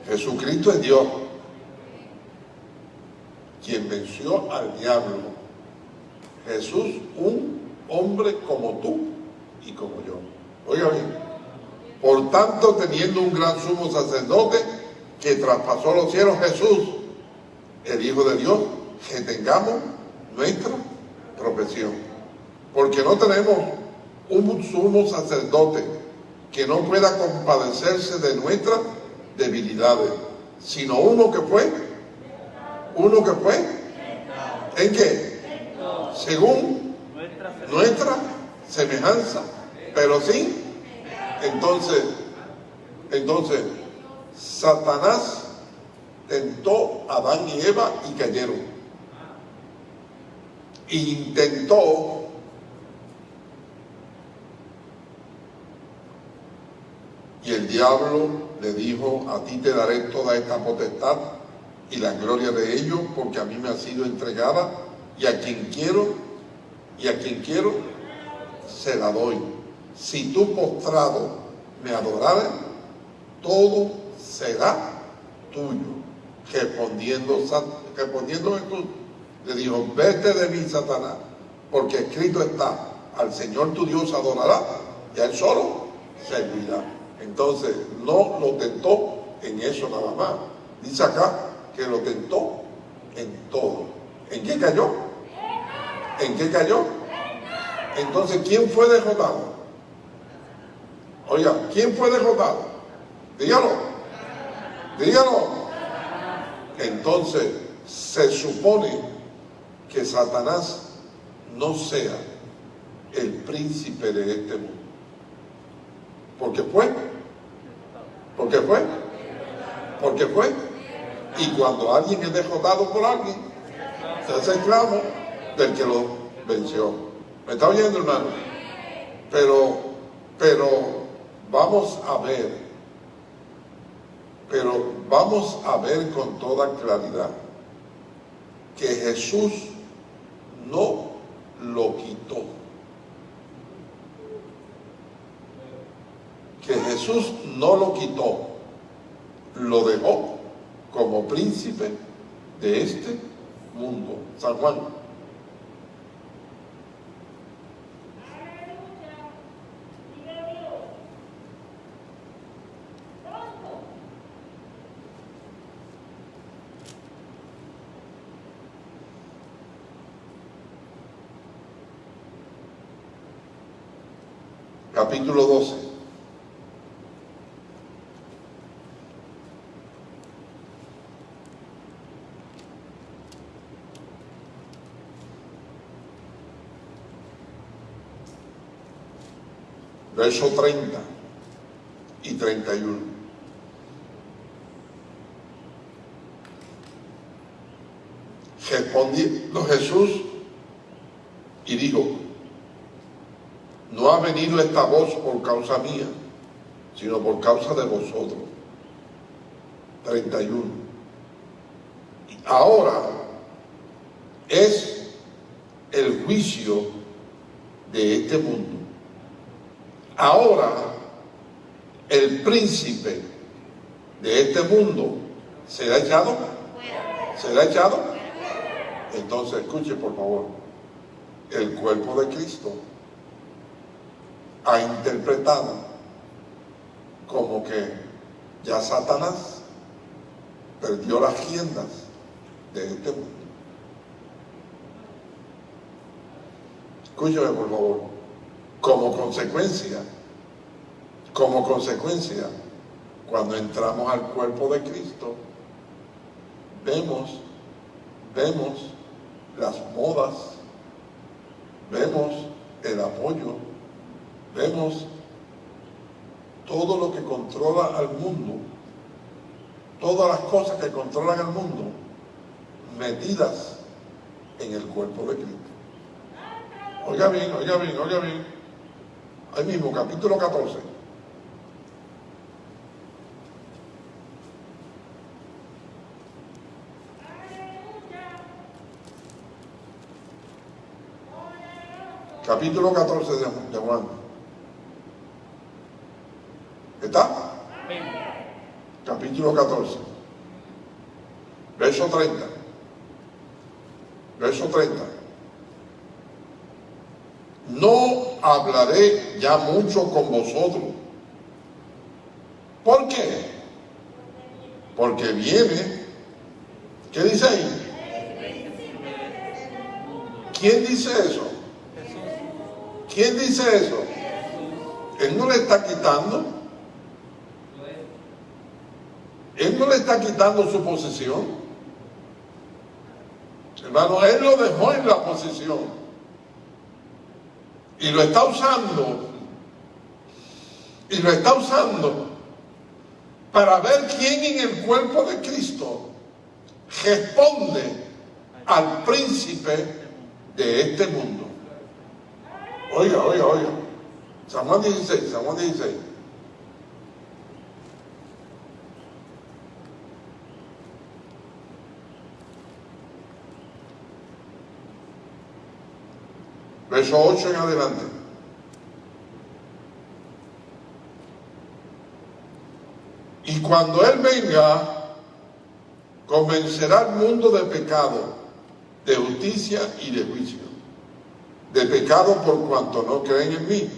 Jesucristo es Dios. Al diablo. Jesús, un hombre como tú y como yo. Oiga bien. Por tanto, teniendo un gran sumo sacerdote que traspasó los cielos, Jesús, el Hijo de Dios, que tengamos nuestra profesión. Porque no tenemos un sumo sacerdote que no pueda compadecerse de nuestras debilidades, sino uno que fue, uno que fue, ¿en qué? Según nuestra semejanza, pero sí, entonces, entonces, Satanás tentó a Adán y Eva y cayeron. Intentó y el diablo le dijo, a ti te daré toda esta potestad y la gloria de ellos, porque a mí me ha sido entregada, y a quien quiero, y a quien quiero, se la doy. Si tú postrado me adorares, todo será tuyo. Respondiendo, respondiendo Jesús, le dijo, vete de mí, Satanás, porque escrito está, al Señor tu Dios adorará, y a Él solo servirá. Entonces, no lo tentó en eso nada más. Dice acá que lo tentó en todo. ¿En qué cayó? ¿En qué cayó? Entonces, ¿quién fue derrotado? Oiga, ¿quién fue derrotado? Dígalo. Dígalo. Entonces, se supone que Satanás no sea el príncipe de este mundo. Porque fue. Porque fue. Porque fue. Y cuando alguien es derrotado por alguien, se hace esclavo del que lo venció. ¿Me está oyendo, hermano? Pero, pero vamos a ver, pero vamos a ver con toda claridad que Jesús no lo quitó. Que Jesús no lo quitó, lo dejó como príncipe de este mundo. San Juan. Capítulo 12. Verso 30 y 31. Respondiendo Jesús y dijo, no ha venido esta voz por causa mía, sino por causa de vosotros. 31. Ahora es el juicio de este mundo. Ahora el príncipe de este mundo será echado. ¿Será echado? Entonces escuche por favor. El cuerpo de Cristo ha interpretado como que ya Satanás perdió las riendas de este mundo. Escúcheme por favor. Como consecuencia, como consecuencia, cuando entramos al cuerpo de Cristo, vemos, vemos las modas, vemos el apoyo, vemos todo lo que controla al mundo, todas las cosas que controlan al mundo, metidas en el cuerpo de Cristo. Oiga bien, oiga bien, oiga bien. Ahí mismo, capítulo 14. Capítulo 14 de, Juan. ¿Está? Capítulo 14. Verso 30. Verso 30. No hablaré ya mucho con vosotros. ¿Por qué? Porque viene. ¿Qué dice ahí? ¿Quién dice eso? ¿Quién dice eso? Él no le está quitando. Él no le está quitando su posición. Hermano, él lo dejó en la posición. Y lo está usando. Y lo está usando para ver quién en el cuerpo de Cristo responde al príncipe de este mundo. Oiga, oiga, oiga. San Juan 16, San Juan 16. Verso 8 en adelante. Y cuando Él venga, convencerá al mundo de pecado, de justicia y de juicio. De pecado por cuanto no creen en mí.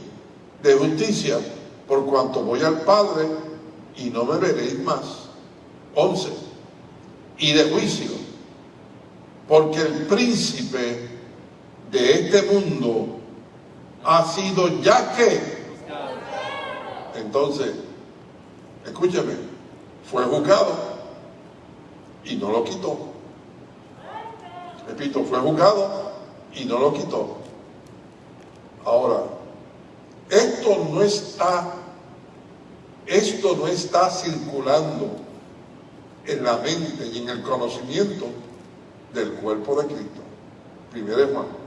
De justicia por cuanto voy al Padre y no me veréis más. 11. Y de juicio porque el príncipe de este mundo ha sido ya que. Entonces, escúcheme, fue juzgado y no lo quitó. Repito, fue juzgado y no lo quitó. Ahora, esto no está, esto no está circulando en la mente y en el conocimiento del cuerpo de Cristo. Primero Juan.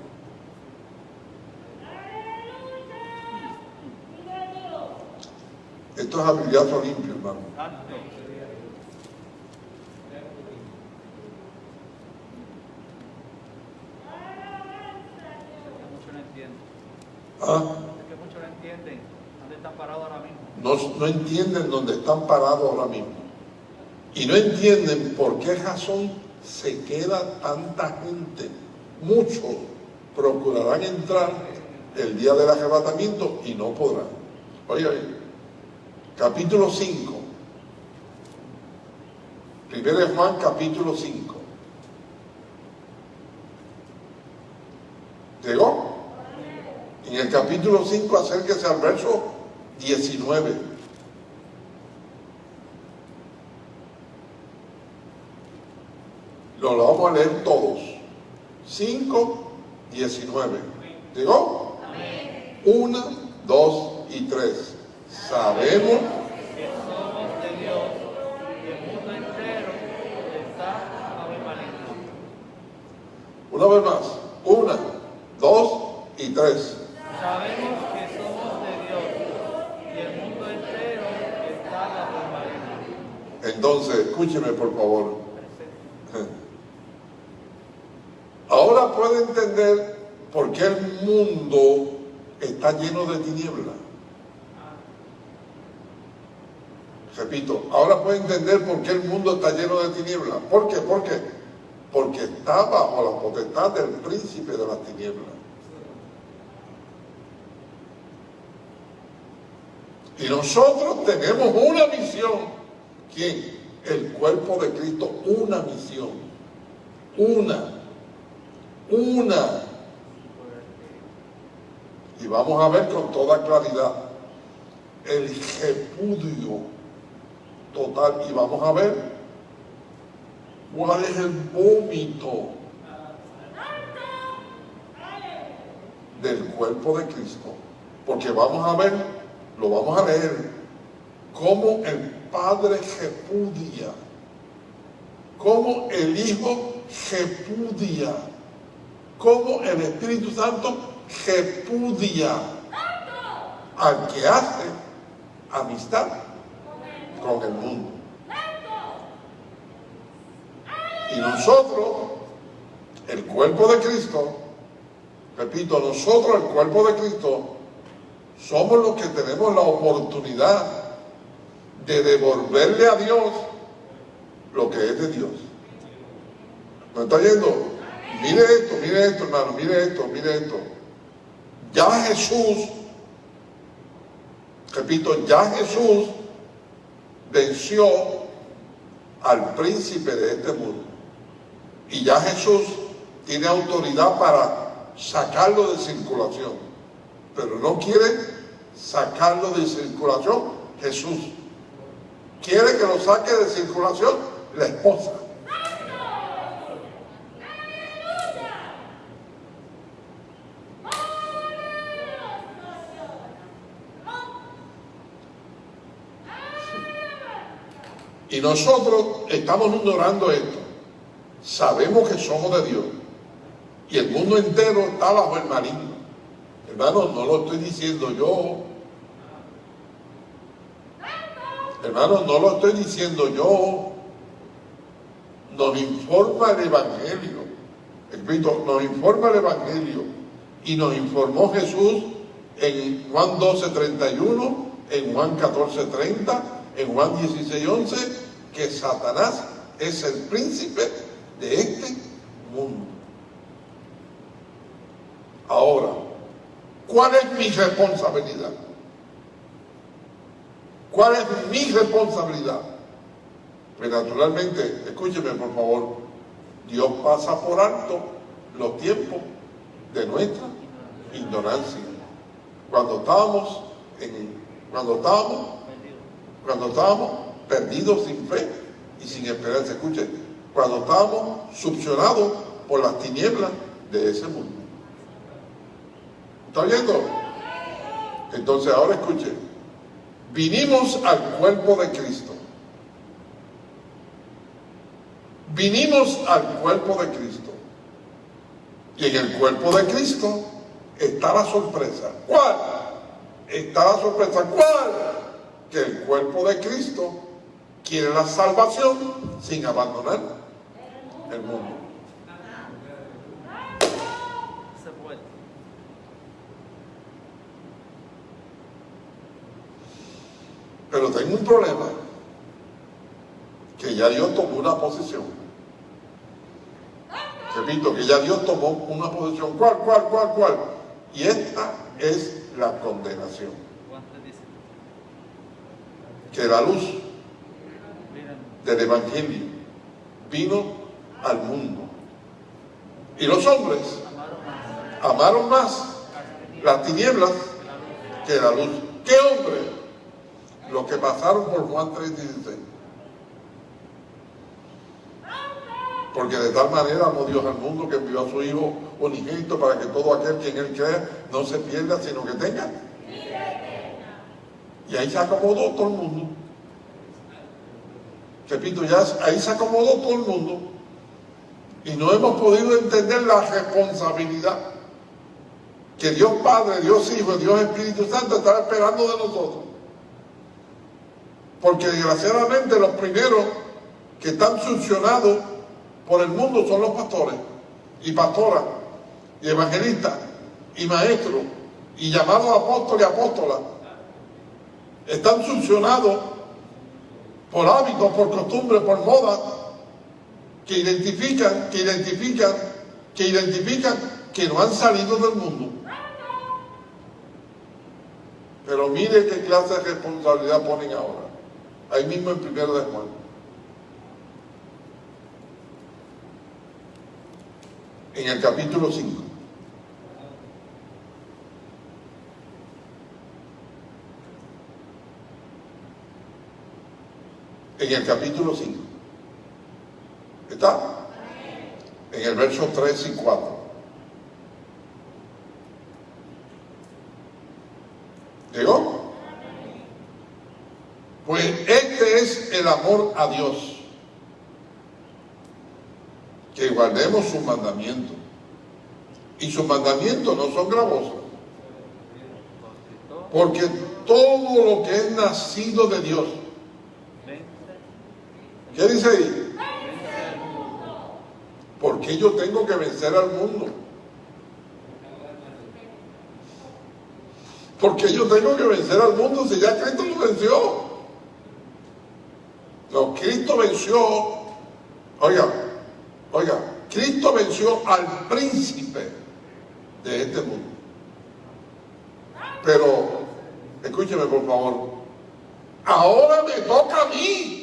Esto es habilidad limpio, hermano. ¿Ah? Es que muchos no entienden dónde están parados ahora mismo. No, no entienden dónde están parados ahora mismo. Y no entienden por qué razón se queda tanta gente. Muchos procurarán entrar el día del arrebatamiento y no podrán. Oye, oye, capítulo 5. Primero de Juan, capítulo 5. ¿Llegó? En el capítulo 5, acérquese al verso 19. Lo, lo vamos a leer todos. 5, 19. ¿Llegó? Una, dos y tres. Sabemos que somos de Dios y el mundo entero está maligno. Una vez más. Una, dos y tres. Sabemos que somos de Dios y el mundo entero está maligno. Entonces, escúcheme por favor. Ahora puede entender por qué el mundo está lleno de tinieblas. Repito, ahora puede entender por qué el mundo está lleno de tinieblas. ¿Por qué? ¿Por qué? Porque está bajo la potestad del príncipe de las tinieblas. Y nosotros tenemos una misión. ¿Quién? El cuerpo de Cristo, una misión. Una. Una. Y vamos a ver con toda claridad el repudio total. Y vamos a ver cuál es el vómito del cuerpo de Cristo. Porque vamos a ver, lo vamos a leer, cómo el Padre repudia, cómo el Hijo repudia, cómo el Espíritu Santo repudia al que hace amistad con el mundo. Y nosotros, el cuerpo de Cristo, repito, nosotros, el cuerpo de Cristo, somos los que tenemos la oportunidad de devolverle a Dios lo que es de Dios. ¿Me está yendo? Mire esto, mire esto, hermano, mire esto, mire esto. Ya Jesús, repito, ya Jesús venció al príncipe de este mundo. Y ya Jesús tiene autoridad para sacarlo de circulación. Pero no quiere sacarlo de circulación Jesús. Quiere que lo saque de circulación la esposa. Y nosotros estamos ignorando esto. Sabemos que somos de Dios. Y el mundo entero está bajo el maligno. Hermano, no lo estoy diciendo yo. Hermano, no lo estoy diciendo yo. Nos informa el Evangelio. Espíritu, nos informa el Evangelio. Y nos informó Jesús en Juan 12, 31, en Juan 14, 30, en Juan 16, 11, que Satanás es el príncipe de este mundo. Ahora, ¿cuál es mi responsabilidad? ¿Cuál es mi responsabilidad? Pues naturalmente, escúcheme por favor, Dios pasa por alto los tiempos de nuestra ignorancia. Cuando estábamos en, cuando estábamos, cuando estábamos perdidos sin fe y sin esperanza. Escuche, cuando estábamos succionados por las tinieblas de ese mundo. ¿Está viendo? Entonces ahora escuche, vinimos al cuerpo de Cristo. Vinimos al cuerpo de Cristo. Y en el cuerpo de Cristo está la sorpresa. ¿Cuál? Está la sorpresa. ¿Cuál? Que el cuerpo de Cristo quiere la salvación sin abandonar el mundo. Pero tengo un problema, que ya Dios tomó una posición. Repito, que ya Dios tomó una posición. ¿Cuál, cuál, cuál, cuál? Y esta es la condenación. Que la luz del Evangelio vino al mundo. Y los hombres amaron más las las tinieblas que la luz. ¿Qué hombre? Los que pasaron por Juan 3:16. Porque de tal manera amó Dios al mundo que envió a su Hijo unigénito para que todo aquel que en él crea no se pierda, sino que tenga. Y ahí se acomodó todo el mundo. Repito, ya ahí se acomodó todo el mundo. Y no hemos podido entender la responsabilidad que Dios Padre, Dios Hijo, Dios Espíritu Santo está esperando de nosotros. Porque desgraciadamente los primeros que están sancionados por el mundo son los pastores y pastoras y evangelistas y maestros y llamados apóstoles y apóstolas. Están sancionados por hábitos, por costumbres, por modas que identifican, que identifican, que identifican que no han salido del mundo. Pero mire qué clase de responsabilidad ponen ahora. Ahí mismo en primero de Juan. En el capítulo 5. En el capítulo 5. ¿Está? En el verso 3 y 4. ¿Llegó? Pues este es el amor a Dios. Que guardemos sus mandamientos. Y sus mandamientos no son gravosos. Porque todo lo que es nacido de Dios. ¿Qué dice ahí? ¿Por qué yo tengo que vencer al mundo? Porque yo tengo que vencer al mundo si ya Cristo lo venció. No, Cristo venció, oiga, oiga, Cristo venció al príncipe de este mundo. Pero, escúcheme por favor, ahora me toca a mí.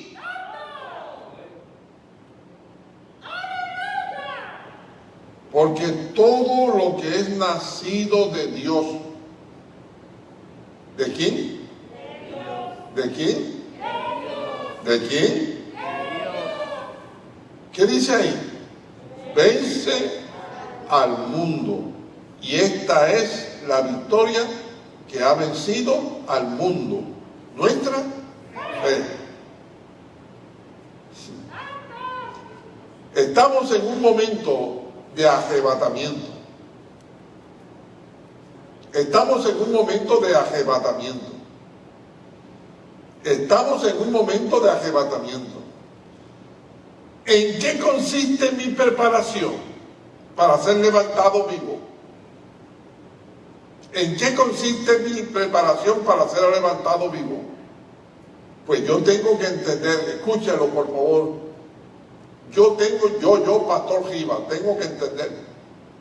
Porque todo lo que es nacido de Dios, ¿de quién? ¿De quién? ¿De quién? ¿Qué dice ahí? Vence al mundo. Y esta es la victoria que ha vencido al mundo. Nuestra fe. Estamos en un momento de arrebatamiento. Estamos en un momento de arrebatamiento. Estamos en un momento de arrebatamiento. ¿En qué consiste mi preparación para ser levantado vivo? ¿En qué consiste mi preparación para ser levantado vivo? Pues yo tengo que entender, escúchalo por favor, yo tengo, yo, yo, Pastor Giva, tengo que entender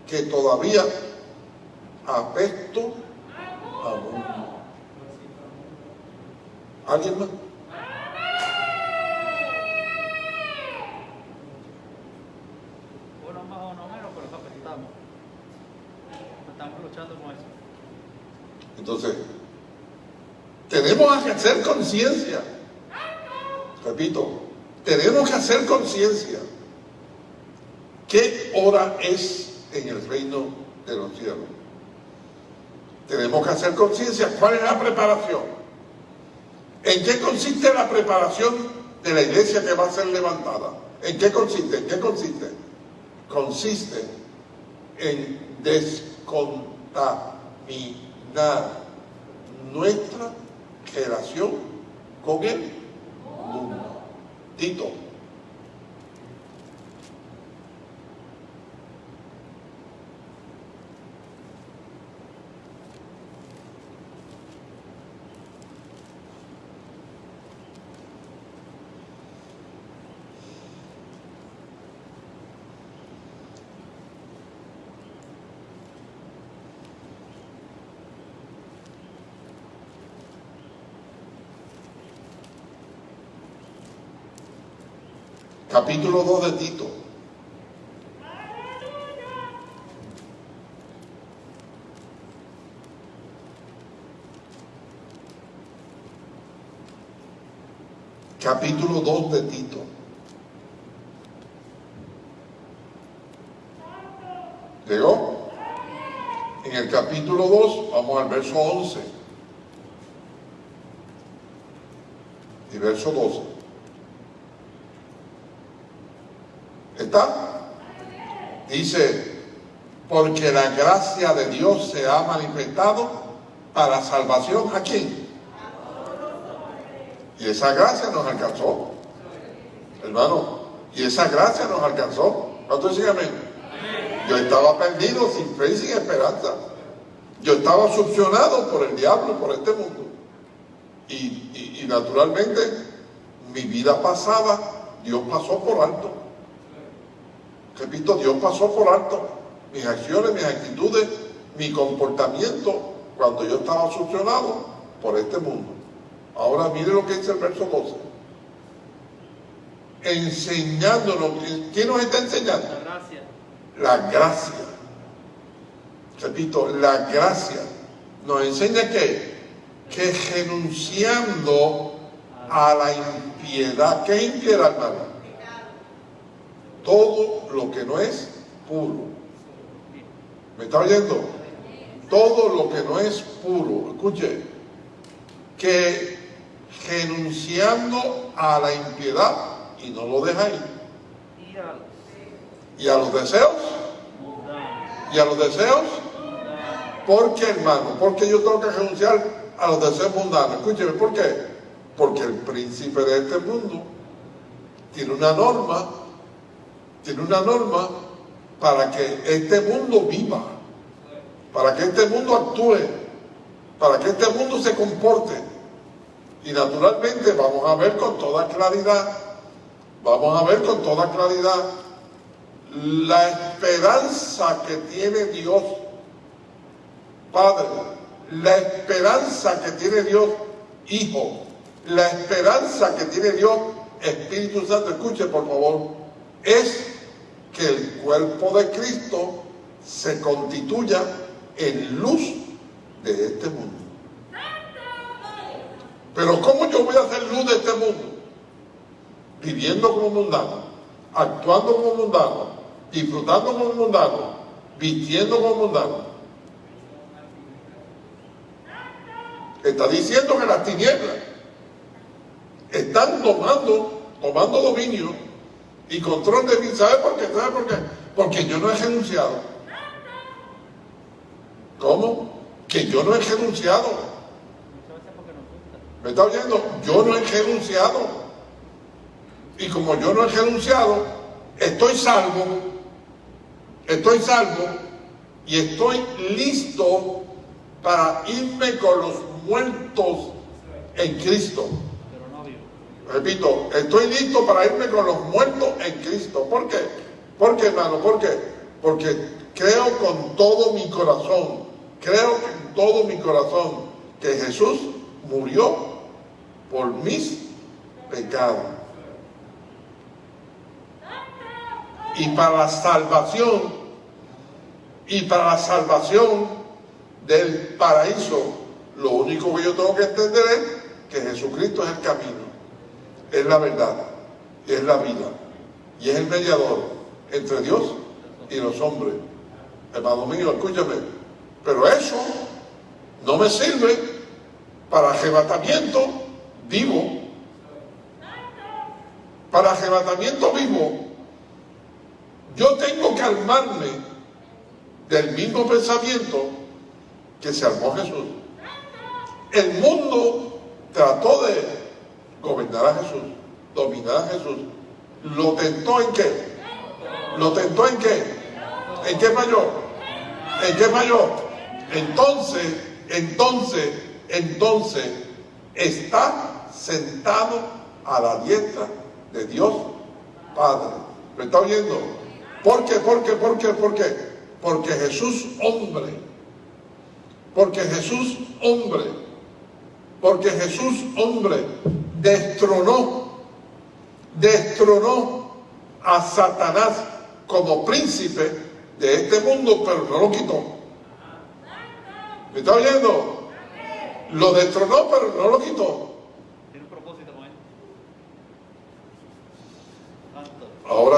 que todavía apesto a mundo. ¿Alguien más? Uno más o no menos, pero apestamos. Estamos luchando con eso. Entonces, tenemos que hacer conciencia. Repito, tenemos que hacer conciencia. ¿Qué hora es en el reino de los cielos? Tenemos que hacer conciencia. ¿Cuál es la preparación? ¿En qué consiste la preparación de la iglesia que va a ser levantada? ¿En qué consiste? ¿En qué consiste? Consiste en descontaminar nuestra relación con el mundo. Tito. capítulo 2 de Tito. Capítulo 2 de Tito. ¿Llegó? En el capítulo 2, vamos al verso 11 y verso 12. Dice, porque la gracia de Dios se ha manifestado para salvación a? Y esa gracia nos alcanzó. Hermano, y esa gracia nos alcanzó. ¿Cuánto dicen amén? Yo estaba perdido, sin fe y sin esperanza. Yo estaba succionado por el diablo, por este mundo. Y- y naturalmente, mi vida pasada, Dios pasó por alto. Repito, Dios pasó por alto mis acciones, mis actitudes, mi comportamiento cuando yo estaba succionado por este mundo. Ahora mire lo que dice el verso 12. Enseñándonos, ¿quién nos está enseñando? La gracia. La gracia. Repito, la gracia nos enseña que, que renunciando a la impiedad, ¿qué impiedad, hermano? Todo lo que no es puro. ¿Me está oyendo? Todo lo que no es puro. Escuche, que renunciando a la impiedad, y no lo ahí, Y a los deseos, y a los deseos, ¿por qué hermano? Porque yo tengo que renunciar a los deseos mundanos. Escúcheme, ¿por qué? Porque el príncipe de este mundo tiene una norma, tiene una norma para que este mundo viva, para que este mundo actúe, para que este mundo se comporte. Y naturalmente vamos a ver con toda claridad, vamos a ver con toda claridad la esperanza que tiene Dios, Padre, la esperanza que tiene Dios, Hijo, la esperanza que tiene Dios, Espíritu Santo, escuche por favor, es que el cuerpo de Cristo se constituya en luz de este mundo. Pero ¿cómo yo voy a hacer luz de este mundo? Viviendo como mundano, actuando como mundano, disfrutando como mundano, vistiendo como mundano. Está diciendo que las tinieblas están tomando, tomando dominio y control de mí. ¿Sabe por qué? ¿Sabe por qué? Porque yo no he renunciado. ¿Cómo? Que yo no he renunciado. ¿Me está oyendo? Yo no he renunciado. Y como yo no he renunciado, estoy salvo, estoy salvo y estoy listo para irme con los muertos en Cristo. Repito, estoy listo para irme con los muertos en Cristo. ¿Por qué? ¿Por qué, hermano? ¿Por qué? Porque creo con todo mi corazón, creo con todo mi corazón que Jesús murió por mis pecados. Y para la salvación, y para la salvación del paraíso, lo único que yo tengo que entender es que Jesucristo es el camino es la verdad, es la vida, y es el mediador entre Dios y los hombres. Hermano mío, escúchame, pero eso no me sirve para arrebatamiento vivo. Para arrebatamiento vivo, yo tengo que armarme del mismo pensamiento que se armó Jesús. El mundo trató de gobernar a Jesús, dominar a Jesús. ¿Lo tentó en qué? ¿Lo tentó en qué? ¿En qué falló? ¿En qué falló? Entonces, entonces, entonces, está sentado a la diestra de Dios Padre. ¿Me está oyendo? ¿Por qué? ¿Por qué? ¿Por qué? ¿Por qué? Porque Jesús hombre. Porque Jesús hombre. Porque Jesús hombre destronó, destronó a Satanás como príncipe de este mundo, pero no lo quitó. ¿Me está oyendo? Lo destronó, pero no lo quitó. Tiene un propósito con él.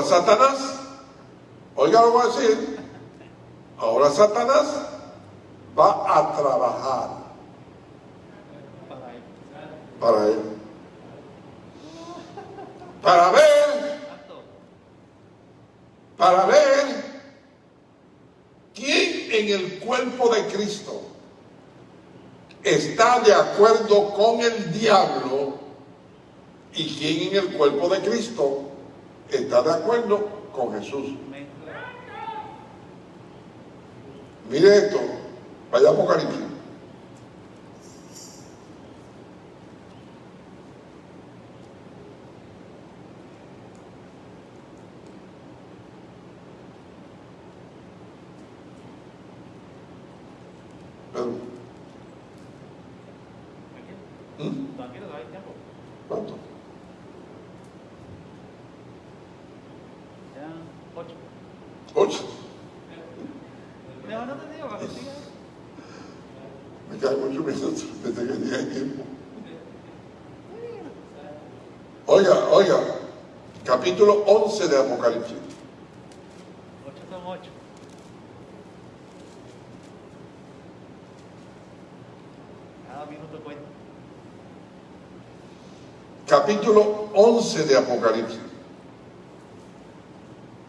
Satanás, oiga lo que voy a decir, ahora Satanás va a trabajar Para él. Para ver, para ver quién en el cuerpo de Cristo está de acuerdo con el diablo y quién en el cuerpo de Cristo está de acuerdo con Jesús. Mire esto, vaya Apocalipsis. Pedro, Tranquilo. ¿Mm? Tranquilo, que hay tiempo. ¿Cuánto? Quedan ocho. Ocho. No, no te digo, para que sigas. Me caen ocho minutos desde que llegué tiempo. Oiga, oiga, capítulo 11 de Apocalipsis. Cada minuto cuenta. Capítulo 11 de Apocalipsis.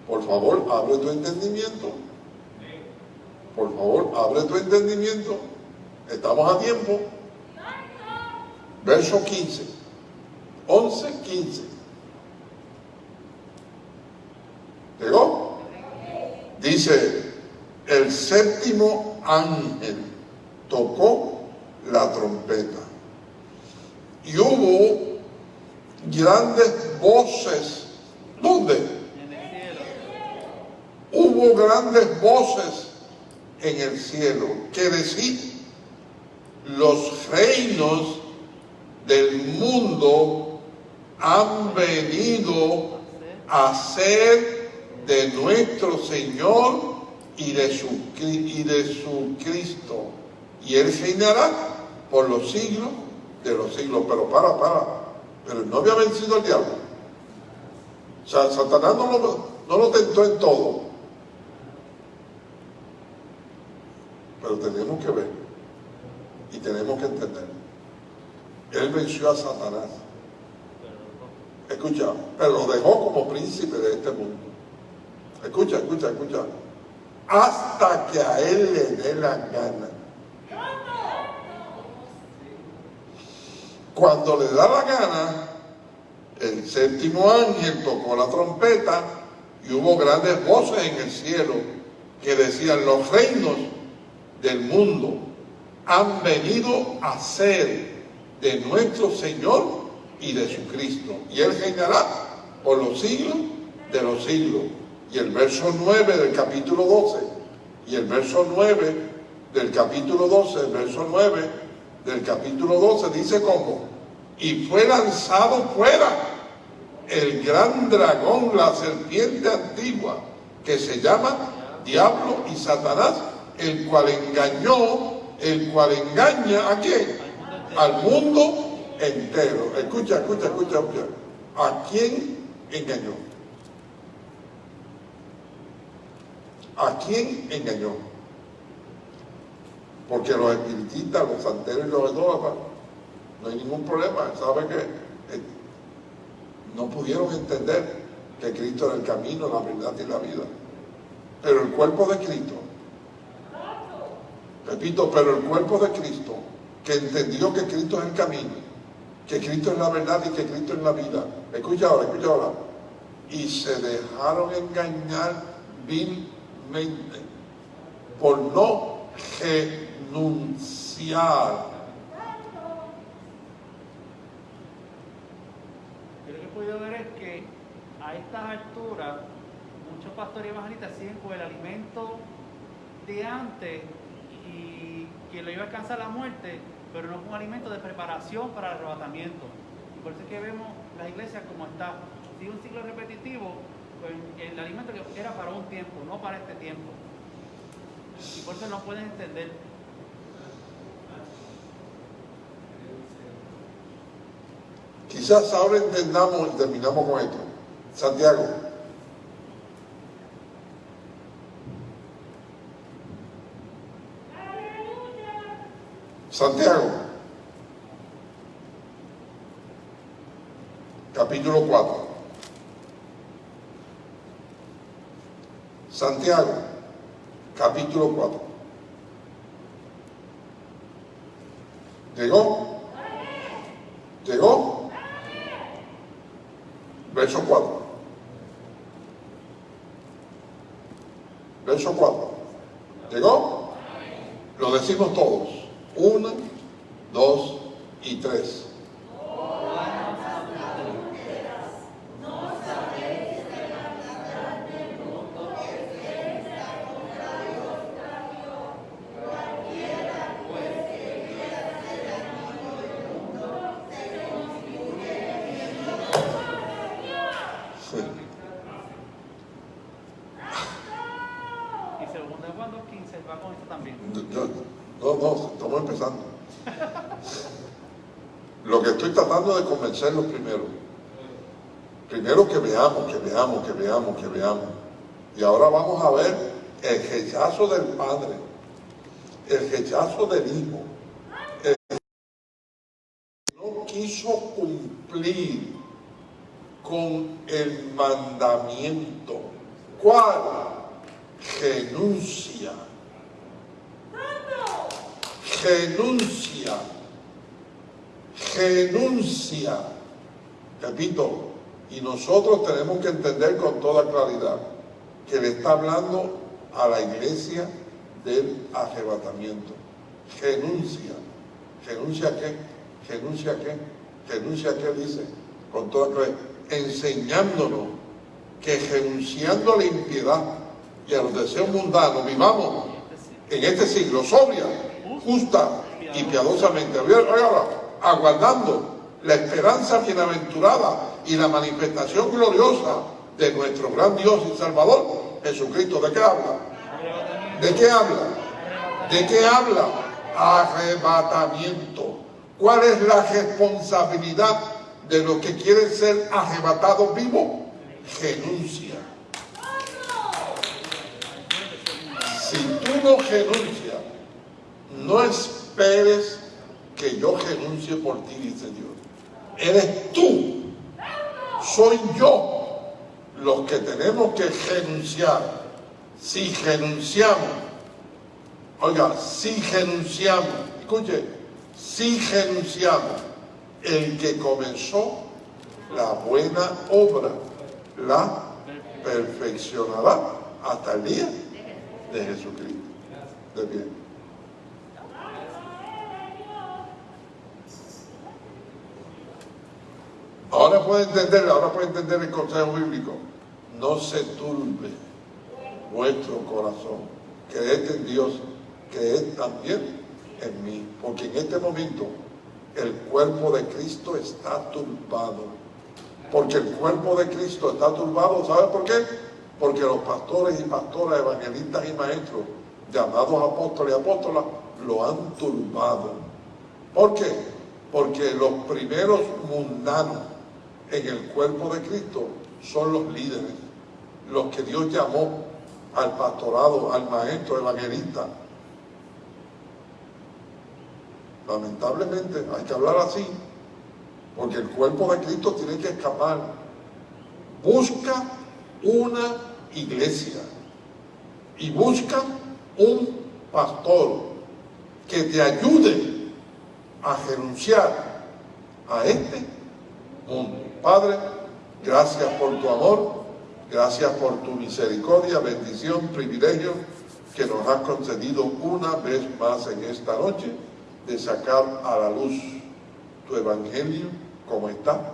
Por favor, abre tu entendimiento. Por favor, abre tu entendimiento. Estamos a tiempo. Verso 15. 11, 15. ¿Llegó? Dice, el séptimo ángel tocó la trompeta. Y hubo grandes voces. ¿Dónde? En el cielo. Hubo grandes voces en el cielo que decían, los reinos del mundo han venido a ser de nuestro Señor y de su, y de su Cristo. Y Él reinará por los siglos de los siglos. Pero para, para. Pero no había vencido al diablo. O sea, Satanás no lo, no lo tentó en todo. Pero tenemos que ver y tenemos que entender. Él venció a Satanás. Escucha, pero lo dejó como príncipe de este mundo. Escucha, escucha, escucha. Hasta que a él le dé la gana. Cuando le da la gana, el séptimo ángel tocó la trompeta y hubo grandes voces en el cielo que decían, los reinos del mundo han venido a ser de nuestro Señor y de su Cristo. Y Él reinará por los siglos de los siglos. Y el verso 9 del capítulo 12, y el verso 9 del capítulo 12, el verso 9 del capítulo 12 dice cómo, y fue lanzado fuera el gran dragón, la serpiente antigua, que se llama Diablo y Satanás, el cual engañó, el cual engaña a quién? Al mundo entero. Escucha, escucha, escucha, escucha. ¿A quién engañó? ¿A quién engañó? Porque los espiritistas, los santeros y los idólatras, no hay ningún problema. ¿Sabe que eh, no pudieron entender que Cristo era el camino, la verdad y la vida? Pero el cuerpo de Cristo, repito, pero el cuerpo de Cristo, que entendió que Cristo es el camino, que Cristo es la verdad y que Cristo es la vida. Escucha ahora, escucha ahora. Y se dejaron engañar por no renunciar. Yo lo que he podido ver es que a estas alturas muchos pastores evangelistas siguen con el alimento de antes y que lo iba a alcanzar la muerte, pero no con alimento de preparación para el arrebatamiento. Y por eso es que vemos las iglesias como está. Sigue un ciclo repetitivo, pues, el alimento que era para un tiempo, no para este tiempo. Y por eso no pueden entender. Quizás ahora entendamos y terminamos con esto. Santiago. Santiago. Capítulo 4. Santiago, capítulo 4. ¿Llegó? ¿Llegó? Verso 4. Verso 4. ¿Llegó? Lo decimos todos. Una, dos y tres. Sí. Y segundo de Juan 2.15 va con esto también. Yo- No, no, estamos empezando. Lo que estoy convencerlos primero. Primero que veamos, que veamos, que veamos, que veamos. Y ahora vamos a ver el rechazo del Padre, el rechazo del Hijo. El que no quiso cumplir con el mandamiento. ¿Cuál? Renuncia renuncia, renuncia. Repito, y nosotros tenemos que entender con que le está hablando a la iglesia del arrebatamiento. Renuncia. ¿Renuncia qué? ¿Renuncia qué? ¿Renuncia qué dice? Con toda claridad. Enseñándonos que renunciando a la impiedad y a los deseos mundanos, vivamos en este siglo sobria, justa y piadosamente. Aguardando la esperanza bienaventurada y la manifestación gloriosa de nuestro gran Dios y Salvador, Jesucristo. ¿De qué habla? ¿De qué habla? ¿De qué habla? Arrebatamiento. ¿Cuál es la responsabilidad de los que quieren ser arrebatados vivos? Renuncia. Si tú no renuncias, no esperes que yo renuncie por ti, dice Dios. Eres tú, soy yo los que tenemos que renunciar. Si renunciamos, oiga, si renunciamos, escuche, si renunciamos, el que comenzó la buena obra la perfeccionará hasta el día de Jesucristo. De pie. Ahora puede entender, ahora puede entender el consejo bíblico. No se turbe vuestro corazón. Creed en Dios, creed también en mí. Porque en este momento el cuerpo de Cristo está turbado. Porque el cuerpo de Cristo está turbado, ¿sabe por qué? Porque los pastores y pastoras, evangelistas y maestros, llamados apóstoles y apóstolas, lo han turbado. ¿Por qué? Porque los primeros mundanos en el cuerpo de Cristo son los líderes, los que Dios llamó al pastorado, al maestro evangelista. Lamentablemente hay que hablar así, porque el cuerpo de Cristo tiene que escapar. Busca una iglesia y busca un pastor que te ayude a renunciar a este mundo. Padre, gracias por tu amor, gracias por tu misericordia, bendición, privilegio que nos has concedido una vez más en esta noche de sacar a la luz tu evangelio como está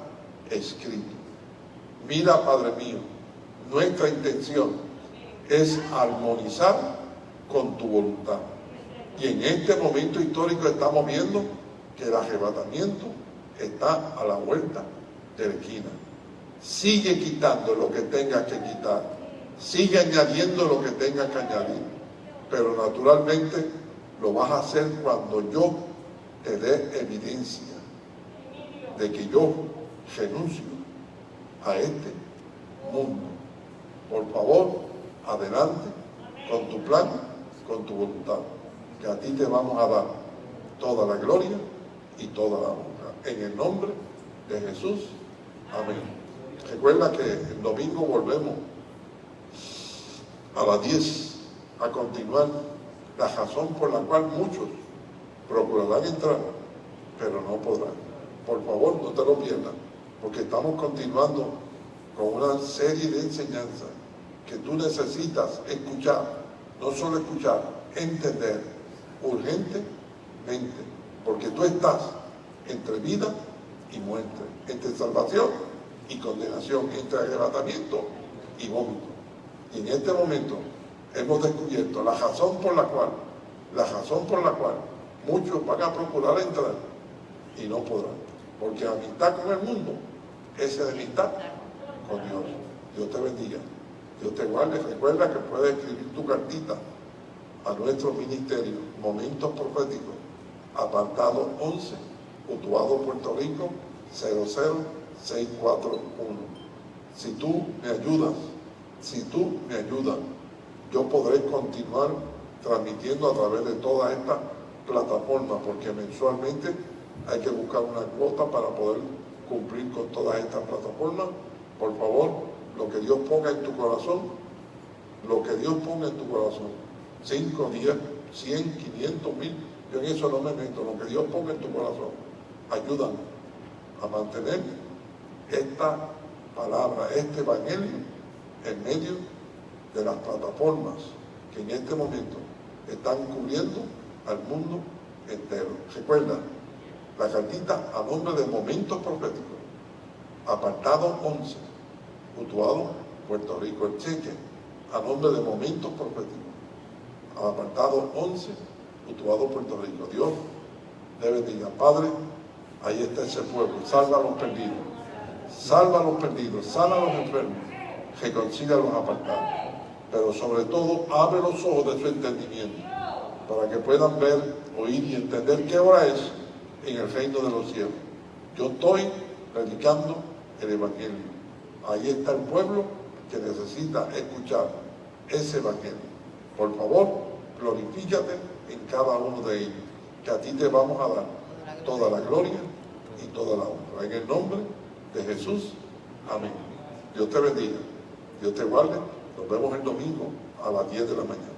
escrito. Mira, Padre mío, nuestra intención es armonizar con tu voluntad. Y en este momento histórico estamos viendo que el arrebatamiento está a la vuelta de la esquina. Sigue quitando lo que tengas que quitar. Sigue añadiendo lo que tengas que añadir. Pero naturalmente lo vas a hacer cuando yo te dé evidencia de que yo renuncio a este mundo. Por favor, adelante con tu plan, con tu voluntad, que a ti te vamos a dar toda la gloria y toda la honra. En el nombre de Jesús. Amén. Recuerda que el domingo volvemos a las 10 a continuar la razón por la cual muchos procurarán entrar, pero no podrán. Por favor, no te lo pierdas, porque estamos continuando con una serie de enseñanzas que tú necesitas escuchar, no solo escuchar, entender urgentemente, porque tú estás entre vida y muerte, entre salvación y condenación, entre arrebatamiento y vómito. Y en este momento hemos descubierto la razón por la cual, la razón por la cual muchos van a procurar entrar y no podrán. Porque amistad con el mundo es amistad con Dios. Dios te bendiga. Dios te guarde. Recuerda que puedes escribir tu cartita a nuestro ministerio, Momentos Proféticos, apartado 11, Utuado, Puerto Rico, 00641. Si tú me ayudas, si tú me ayudas, yo podré continuar transmitiendo a través de toda esta plataforma, porque mensualmente hay que buscar una cuota para poder cumplir con todas estas plataformas. Por favor, lo que Dios ponga en tu corazón, lo que Dios ponga en tu corazón, 5, 10, 100, 500 mil, yo en eso no me meto, lo que Dios ponga en tu corazón, ayúdame a mantener esta palabra, este evangelio en medio de las plataformas que en este momento están cubriendo al mundo entero. Recuerda, la cartita a nombre de Momentos Proféticos, apartado 11, Utuado, Puerto Rico, el cheque, a nombre de Momentos Proféticos, apartado 11, Utuado, Puerto Rico. Dios te bendiga. Padre, ahí está ese pueblo, salva a los perdidos, salva a los perdidos, salva a los enfermos, reconcilia a los apartados, pero sobre todo abre los ojos de su entendimiento para que puedan ver, oír y entender qué hora es en el reino de los cielos. Yo estoy predicando el Evangelio. Ahí está el pueblo que necesita escuchar ese Evangelio. Por favor, glorifícate en cada uno de ellos, que a ti te vamos a dar toda la gloria y toda la honra. En el nombre de Jesús, amén. Dios te bendiga, Dios te guarde. Nos vemos el domingo a las 10 de la mañana.